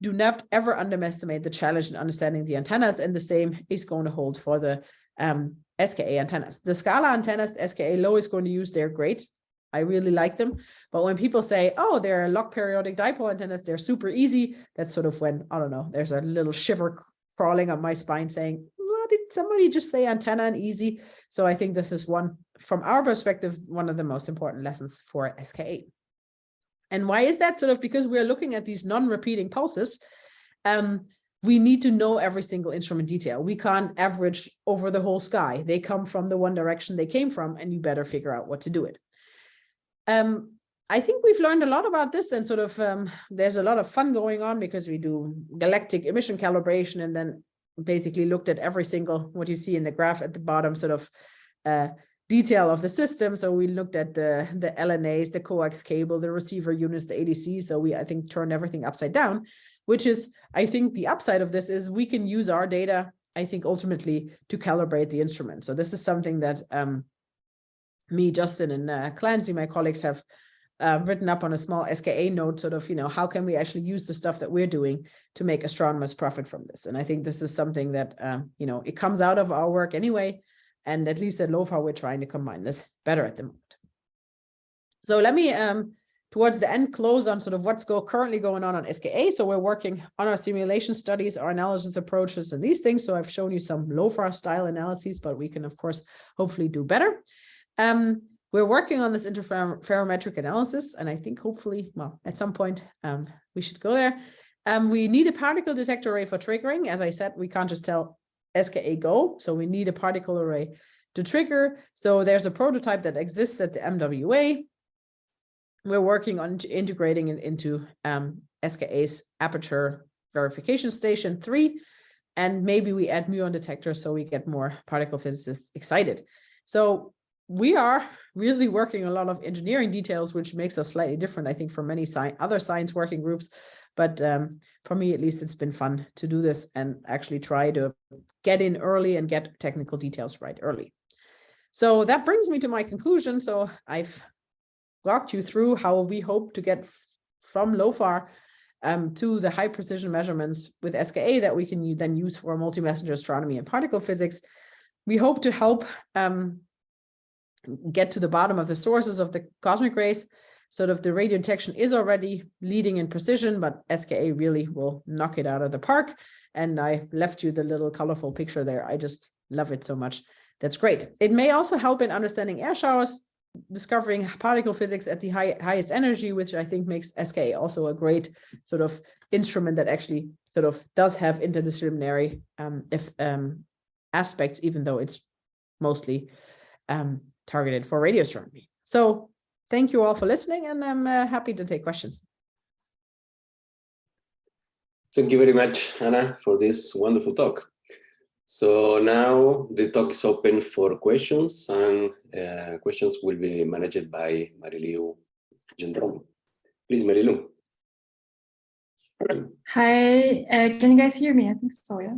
do not ever underestimate the challenge in understanding the antennas, and the same is going to hold for the um, SKA antennas. The SKALA antennas, SKA low is going to use, they're great. I really like them. But when people say, oh, they're log periodic dipole antennas, they're super easy. That's sort of when, I don't know, there's a little shiver crawling on my spine saying, did somebody just say antenna and easy? So I think this is one, from our perspective, one of the most important lessons for SKA. And why is that? Sort of because we're looking at these non-repeating pulses. Um, we need to know every single instrument detail. We can't average over the whole sky. They come from the one direction they came from, and you better figure out what to do it. Um, I think we've learned a lot about this and sort of um, there's a lot of fun going on because we do galactic emission calibration and then basically looked at every single what you see in the graph at the bottom sort of uh, detail of the system. So we looked at the the LNAs, the coax cable, the receiver units, the ADC. So we I think turned everything upside down, which is I think the upside of this is we can use our data I think ultimately to calibrate the instrument. So this is something that um, me, Justin, and uh, Clancy, my colleagues have uh, written up on a small SKA note, sort of, you know, how can we actually use the stuff that we're doing to make astronomers profit from this? And I think this is something that, um, you know, it comes out of our work anyway. And at least at LOFAR, we're trying to combine this better at the moment. So let me, um, towards the end, close on sort of what's go currently going on on SKA. So we're working on our simulation studies, our analysis approaches, and these things. So I've shown you some LOFAR style analyses, but we can, of course, hopefully do better. Um, we're working on this interferometric analysis, and I think hopefully, well, at some point, um, we should go there. Um, we need a particle detector array for triggering. As I said, we can't just tell SKA go, so we need a particle array to trigger. So there's a prototype that exists at the MWA. We're working on integrating it into um, SKA's aperture verification station three, and maybe we add muon detectors so we get more particle physicists excited. So we are really working a lot of engineering details, which makes us slightly different, I think, from many sci other science working groups. But um, for me, at least, it's been fun to do this and actually try to get in early and get technical details right early. So that brings me to my conclusion. So I've walked you through how we hope to get from LOFAR um, to the high precision measurements with SKA that we can then use for multi-messenger astronomy and particle physics. We hope to help um, get to the bottom of the sources of the cosmic rays. Sort of the radio detection is already leading in precision, but SKA really will knock it out of the park. And I left you the little colorful picture there. I just love it so much. That's great. It may also help in understanding air showers, discovering particle physics at the high, highest energy, which I think makes SKA also a great sort of instrument that actually sort of does have interdisciplinary um, if, um, aspects, even though it's mostly um, targeted for radio astronomy. So thank you all for listening and I'm uh, happy to take questions. Thank you very much, Anna, for this wonderful talk. So now the talk is open for questions and uh, questions will be managed by Marilu Gendron. Please, Marilu. Hi, uh, can you guys hear me? I think so, yeah.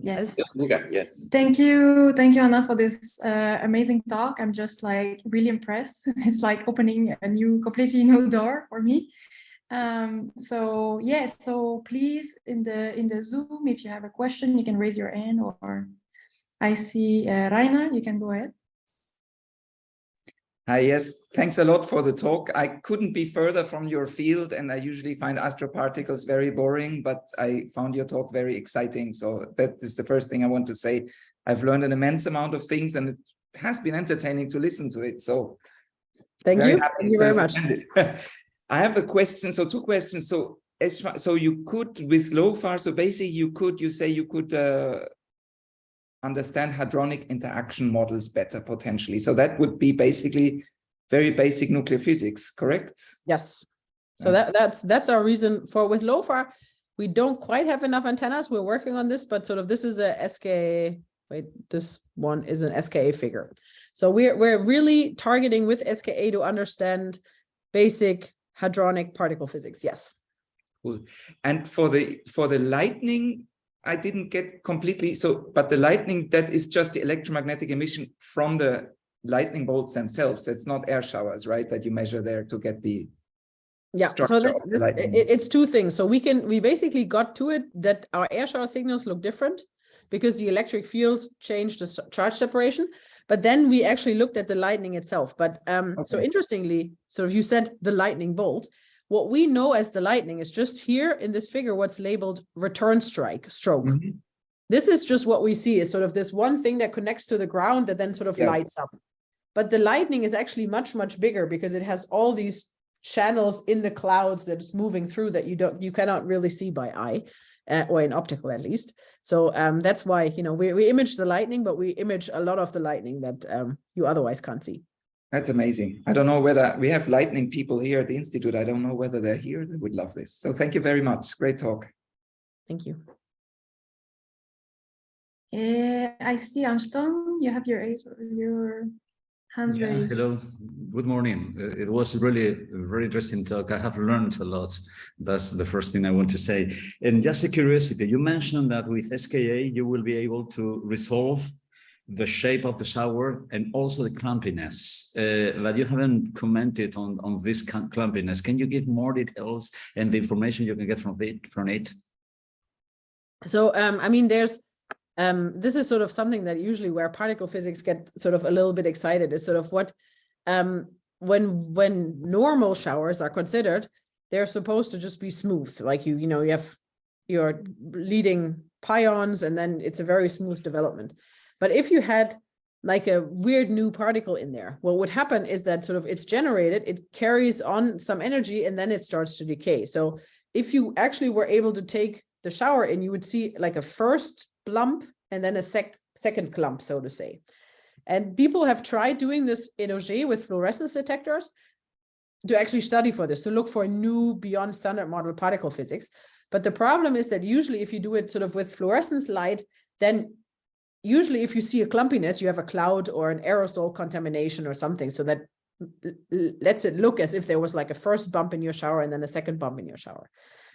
Yes. Yes. yes. Thank you. Thank you, Anna, for this uh, amazing talk. I'm just like really impressed. *laughs* it's like opening a new, completely new door for me. Um, so yeah, so please in the in the Zoom, if you have a question, you can raise your hand or I see uh, Rainer, you can go ahead. Hi, yes, thanks a lot for the talk. I couldn't be further from your field and I usually find astroparticles very boring, but I found your talk very exciting. So that is the first thing I want to say. I've learned an immense amount of things and it has been entertaining to listen to it. So thank you. Thank you very much. *laughs* I have a question. So two questions. So as far, so you could with LOFAR, so basically you could, you say you could uh, understand hadronic interaction models better potentially. So that would be basically very basic nuclear physics, correct? Yes. So that, that's that's our reason for with LOFAR. We don't quite have enough antennas. We're working on this, but sort of this is a SKA. Wait, this one is an SKA figure. So we're we're really targeting with SKA to understand basic hadronic particle physics. Yes. Cool. And for the for the lightning I didn't get completely so, but the lightning that is just the electromagnetic emission from the lightning bolts themselves. It's not air showers, right? That you measure there to get the Yeah, so this, this it, it's two things. So we can we basically got to it that our air shower signals look different because the electric fields change the charge separation. But then we actually looked at the lightning itself. But um, so interestingly, so if you said the lightning bolt, what we know as the lightning is just here in this figure what's labeled return strike stroke. Mhm. This is just what we see is sort of this one thing that connects to the ground that then sort of lights up. But the lightning is actually much, much bigger because it has all these channels in the clouds that is moving through that you don't, you cannot really see by eye, uh, or in optical at least. So um, that's why, you know, we, we image the lightning, but we image a lot of the lightning that um, you otherwise can't see. That's amazing. I don't know whether we have lightning people here at the Institute. I don't know whether they're here. They would love this. So thank you very much. Great talk. Thank you. Uh, I see Anston, you have your ace, your hands Yeah, raised. hello, good morning. Uh, It was really a very interesting talk. I have learned a lot. That's the first thing I want to say. And just a curiosity, you mentioned that with SKA, you will be able to resolve the shape of the shower and also the clumpiness, uh, but you haven't commented on, on this clumpiness. Can you give more details and the information you can get from it, from it? So, um, I mean, there's, um, this is sort of something that usually where particle physics get sort of a little bit excited is sort of what, um, when, when normal showers are considered, they're supposed to just be smooth, like you, you know, you have your leading pions and then it's a very smooth development. But if you had like a weird new particle in there, what would happen is that sort of it's generated, it carries on some energy and then it starts to decay. So if you actually were able to take the shower in, you would see like a first lump and then a sec second clump, so to say. And people have tried doing this in Auger with fluorescence detectors to actually study for this, to look for new beyond standard model particle physics. But the problem is that usually if you do it sort of with fluorescence light, then usually if you see a clumpiness, you have a cloud or an aerosol contamination or something. So that lets it look as if there was like a first bump in your shower and then a second bump in your shower.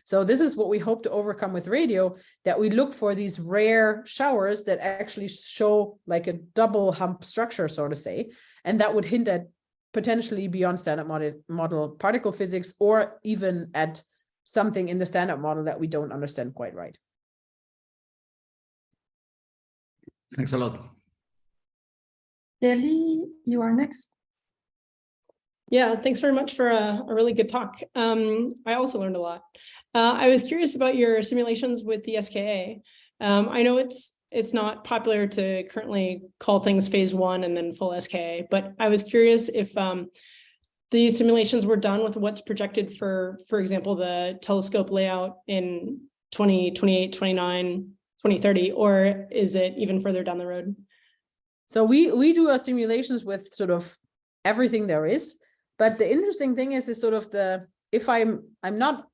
So this is what we hope to overcome with radio, that we look for these rare showers that actually show like a double hump structure, so to say, and that would hint at potentially beyond standard model, model particle physics or even at something in the standard model that we don't understand quite right. Thanks a lot. Lily, you are next. Yeah, thanks very much for a, a really good talk. Um, I also learned a lot. Uh, I was curious about your simulations with the SKA. Um, I know it's it's not popular to currently call things phase one and then full SKA, but I was curious if um, these simulations were done with what's projected for, for example, the telescope layout in 2028, 29, 2030, or is it even further down the road? So we we do our simulations with sort of everything there is. But the interesting thing is, is sort of the if I'm I'm not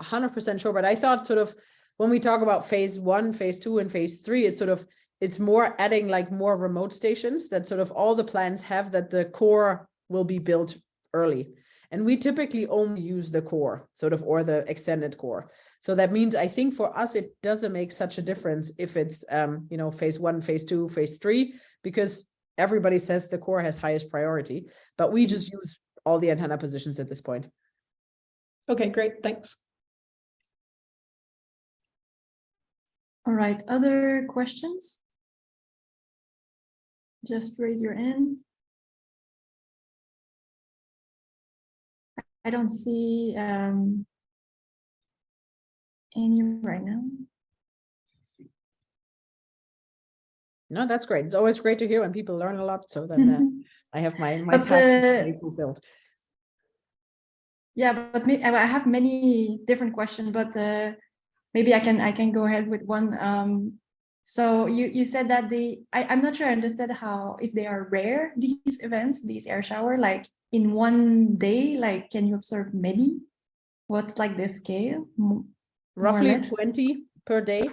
hundred percent sure, but I thought sort of when we talk about phase one, phase two, and phase three, it's sort of it's more adding like more remote stations that sort of all the plans have that the core will be built early. And we typically only use the core, sort of, or the extended core. So that means I think for us, it doesn't make such a difference if it's, um, you know, phase one, phase two, phase three, because everybody says the core has highest priority, but we just use all the antenna positions at this point. Okay, great, thanks. All right, other questions? Just raise your hand. I don't see um, any right now. No, that's great. It's always great to hear when people learn a lot. So then uh, *laughs* I have my, my But task fulfilled. Yeah, but me, I have many different questions, but uh, maybe I can I can go ahead with one. Um, so you you said that the I, I'm not sure I understood how if they are rare these events these air shower like in one day like can you observe many? What's like the scale? Mo- more or Roughly 20 per day.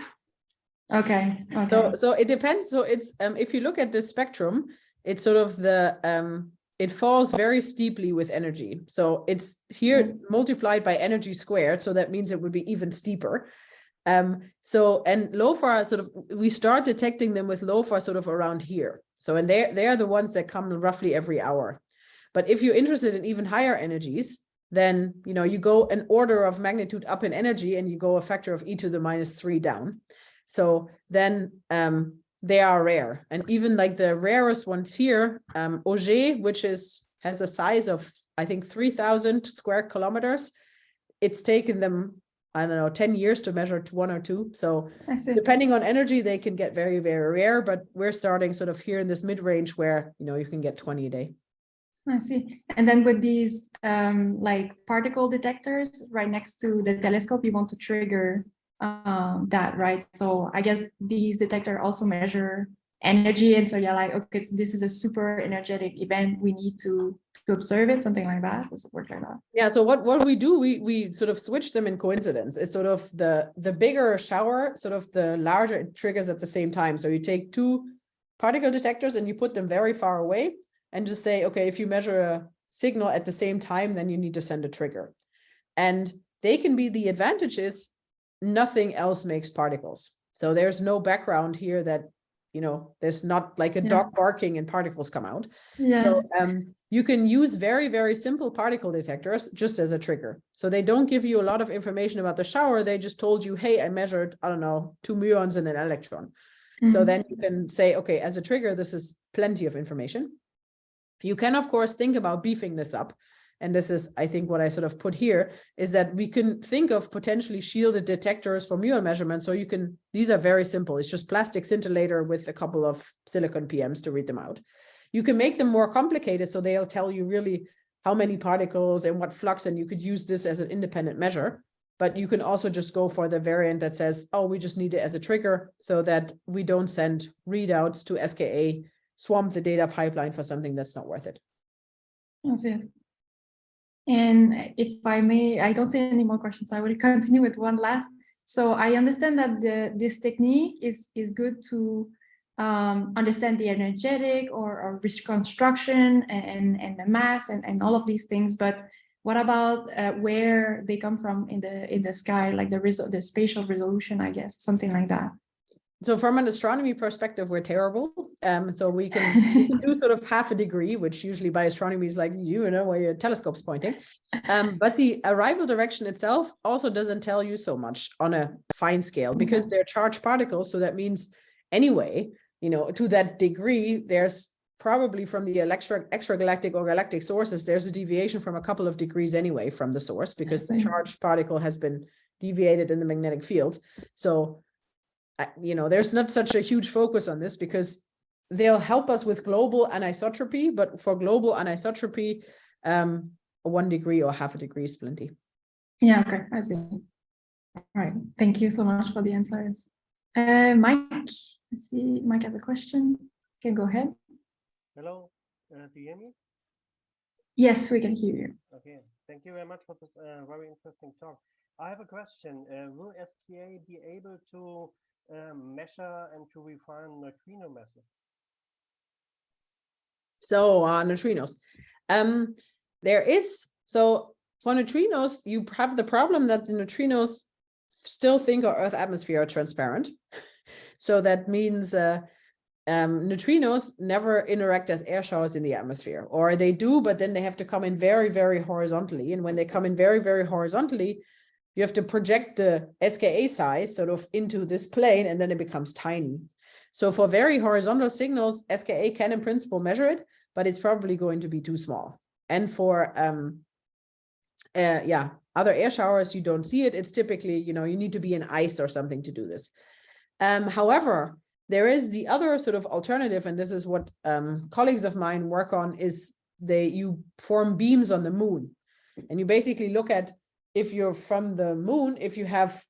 Okay. Okay. So so it depends. So it's um if you look at the spectrum, it's sort of the um it falls very steeply with energy. So it's here multiplied by energy squared. So that means it would be even steeper. Um, so and LOFAR sort of we start detecting them with LOFAR sort of around here. So and they they are the ones that come roughly every hour. But if you're interested in even higher energies, then, you know, you go an order of magnitude up in energy and you go a factor of e to the minus three down. So then um, they are rare. And even like the rarest ones here, um, Auger, which is has a size of, I think, 3000 square kilometers. It's taken them, I don't know, 10 years to measure to one or two. So depending on energy, they can get very, very rare, but we're starting sort of here in this mid-range where, you know, you can get 20 a day. I see. And then with these um, like particle detectors right next to the telescope, you want to trigger um, that, right? So I guess these detector also measure energy. And so you're like, okay, so this is a super energetic event. We need to, to observe it, something like that. Does it work like that? Yeah, so what what we do, we we sort of switch them in coincidence. Is sort of the the bigger shower, sort of the larger it triggers at the same time. So you take two particle detectors and you put them very far away and just say, okay, if you measure a signal at the same time, then you need to send a trigger. And they can be the advantages. nothing else makes particles. So there's no background here that, you know, there's not like a Yeah. dog barking and particles come out. Yeah. So um, you can use very, very simple particle detectors just as a trigger. So they don't give you a lot of information about the shower. They just told you, hey, I measured, I don't know, two muons and an electron. So Mhm. then you can say, okay, as a trigger, this is plenty of information. You can, of course, think about beefing this up. And this is, I think, what I sort of put here is that we can think of potentially shielded detectors for muon measurements. So you can, these are very simple. It's just plastic scintillator with a couple of silicon PMs to read them out. You can make them more complicated. So they'll tell you really how many particles and what flux, and you could use this as an independent measure. But you can also just go for the variant that says, oh, we just need it as a trigger so that we don't send readouts to SKA, swamp the data pipeline for something that's not worth it. Yes, yes. And if I may, I don't see any more questions. I will continue with one last. So I understand that the this technique is is good to um, understand the energetic or, or reconstruction and and the mass and and all of these things. But what about uh, where they come from in the in the sky, like the result, the spatial resolution, I guess, something like that. So from an astronomy perspective, we're terrible. Um, so we can, *laughs* do sort of half a degree, which usually by astronomy is like, you know, where your telescope's pointing. Um, but the arrival direction itself also doesn't tell you so much on a fine scale because they're charged particles. So that means anyway, you know, to that degree, there's probably from the extra extragalactic or galactic sources, there's a deviation from a couple of degrees anyway from the source because the charged particle has been deviated in the magnetic field. So you know, there's not such a huge focus on this because they'll help us with global anisotropy, but for global anisotropy, um, one degree or half a degree is plenty. Yeah, okay, I see. All right, thank you so much for the answers. Uh, Mike, I see Mike has a question. Can go ahead. Hello, uh, do you hear me? Yes, we can hear you. Okay, thank you very much for this uh, very interesting talk. I have a question. Uh, will SKA be able to measure and to refine neutrino masses? So uh, neutrinos. Um, there is, so for neutrinos, you have the problem that the neutrinos still think our Earth atmosphere are transparent. *laughs* So that means uh, um, neutrinos never interact as air showers in the atmosphere, or they do, but then they have to come in very, very horizontally. And when they come in very, very horizontally, you have to project the SKA size sort of into this plane, and then it becomes tiny. So for very horizontal signals, SKA can in principle measure it, but it's probably going to be too small. And for um, uh, yeah, other air showers, you don't see it. It's typically, you know, you need to be in ice or something to do this. Um, however, there is the other sort of alternative, and this is what um, colleagues of mine work on, is they you form beams on the moon. And you basically look at if you're from the moon, if you have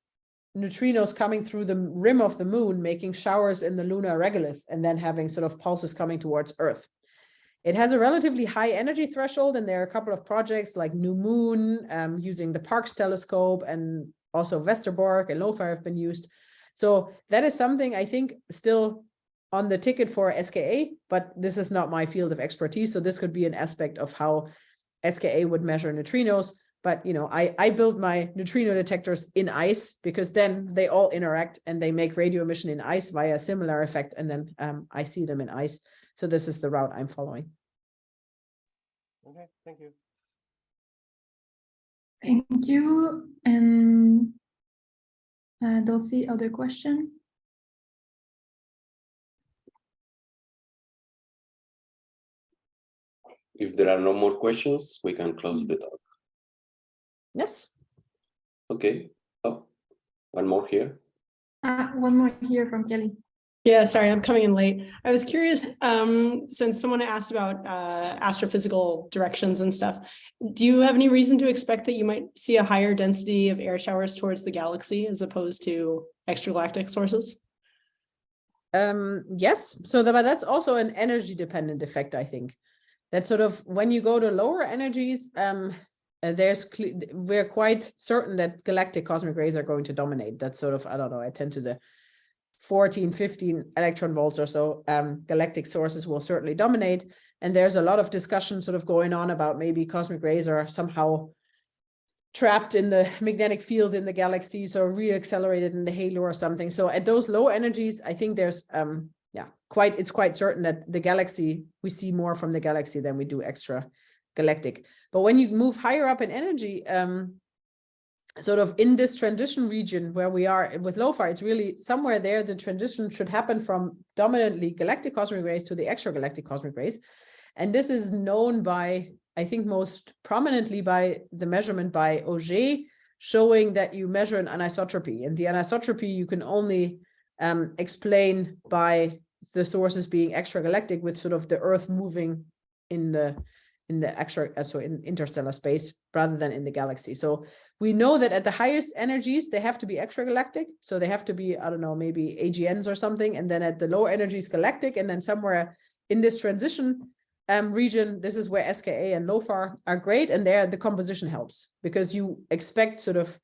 neutrinos coming through the rim of the moon, making showers in the lunar regolith, and then having sort of pulses coming towards Earth. It has a relatively high energy threshold, and there are a couple of projects like NuMoon um, using the Parkes telescope, and also Westerbork and LOFAR have been used. So that is something I think still on the ticket for SKA, but this is not my field of expertise. So this could be an aspect of how SKA would measure neutrinos. But you know, I, I build my neutrino detectors in ice because then they all interact and they make radio emission in ice via a similar effect. And then um, I see them in ice. So this is the route I'm following. Okay, thank you. Thank you. And uh, Dulcie, other question? If there are no more questions, we can close the talk. Yes. Okay. Oh, one more here. Uh, one more here from Kelly. Yeah, sorry, I'm coming in late. I was curious, um, since someone asked about uh, astrophysical directions and stuff, do you have any reason to expect that you might see a higher density of air showers towards the galaxy as opposed to extragalactic sources? Um, yes, so the, but that's also an energy dependent effect, I think. That sort of when you go to lower energies, um, uh, there's we're quite certain that galactic cosmic rays are going to dominate. That's sort of, I don't know, I tend to the 14, 15 electron volts or so, um, galactic sources will certainly dominate. And there's a lot of discussion sort of going on about maybe cosmic rays are somehow trapped in the magnetic field in the galaxy, so reaccelerated in the halo or something. So at those low energies, I think there's um yeah, quite it's quite certain that the galaxy we see more from the galaxy than we do extra galactic. But when you move higher up in energy, um sort of in this transition region where we are with LOFAR, it's really somewhere there the transition should happen from dominantly galactic cosmic rays to the extragalactic cosmic rays. And this is known by, I think most prominently by the measurement by Auger, showing that you measure an anisotropy. And the anisotropy you can only um, explain by the sources being extragalactic with sort of the Earth moving in the in the extra uh, so in interstellar space rather than in the galaxy. So we know that at the highest energies they have to be extragalactic. So they have to be I don't know maybe AGNs or something, and then at the lower energies galactic, and then somewhere in this transition um, region, this is where SKA and LOFAR are great, and there the composition helps because you expect sort of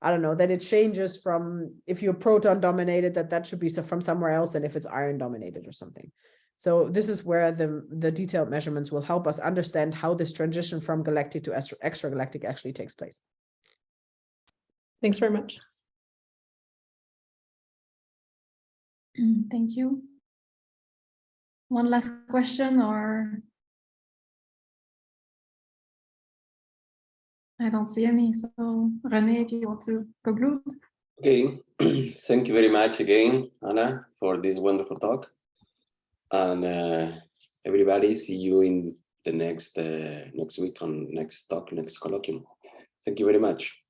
I don't know that it changes from if you're proton dominated that that should be from somewhere else than if it's iron dominated or something. So this is where the, the detailed measurements will help us understand how this transition from galactic to extragalactic actually takes place. Thanks very much. *clears throat* Thank you. One last question or? I don't see any, so René, if you want to conclude. Okay, *clears throat* thank you very much again, Anna, for this wonderful talk. And uh, everybody, see you in the next uh, next week on next talk, next colloquium. Thank you very much.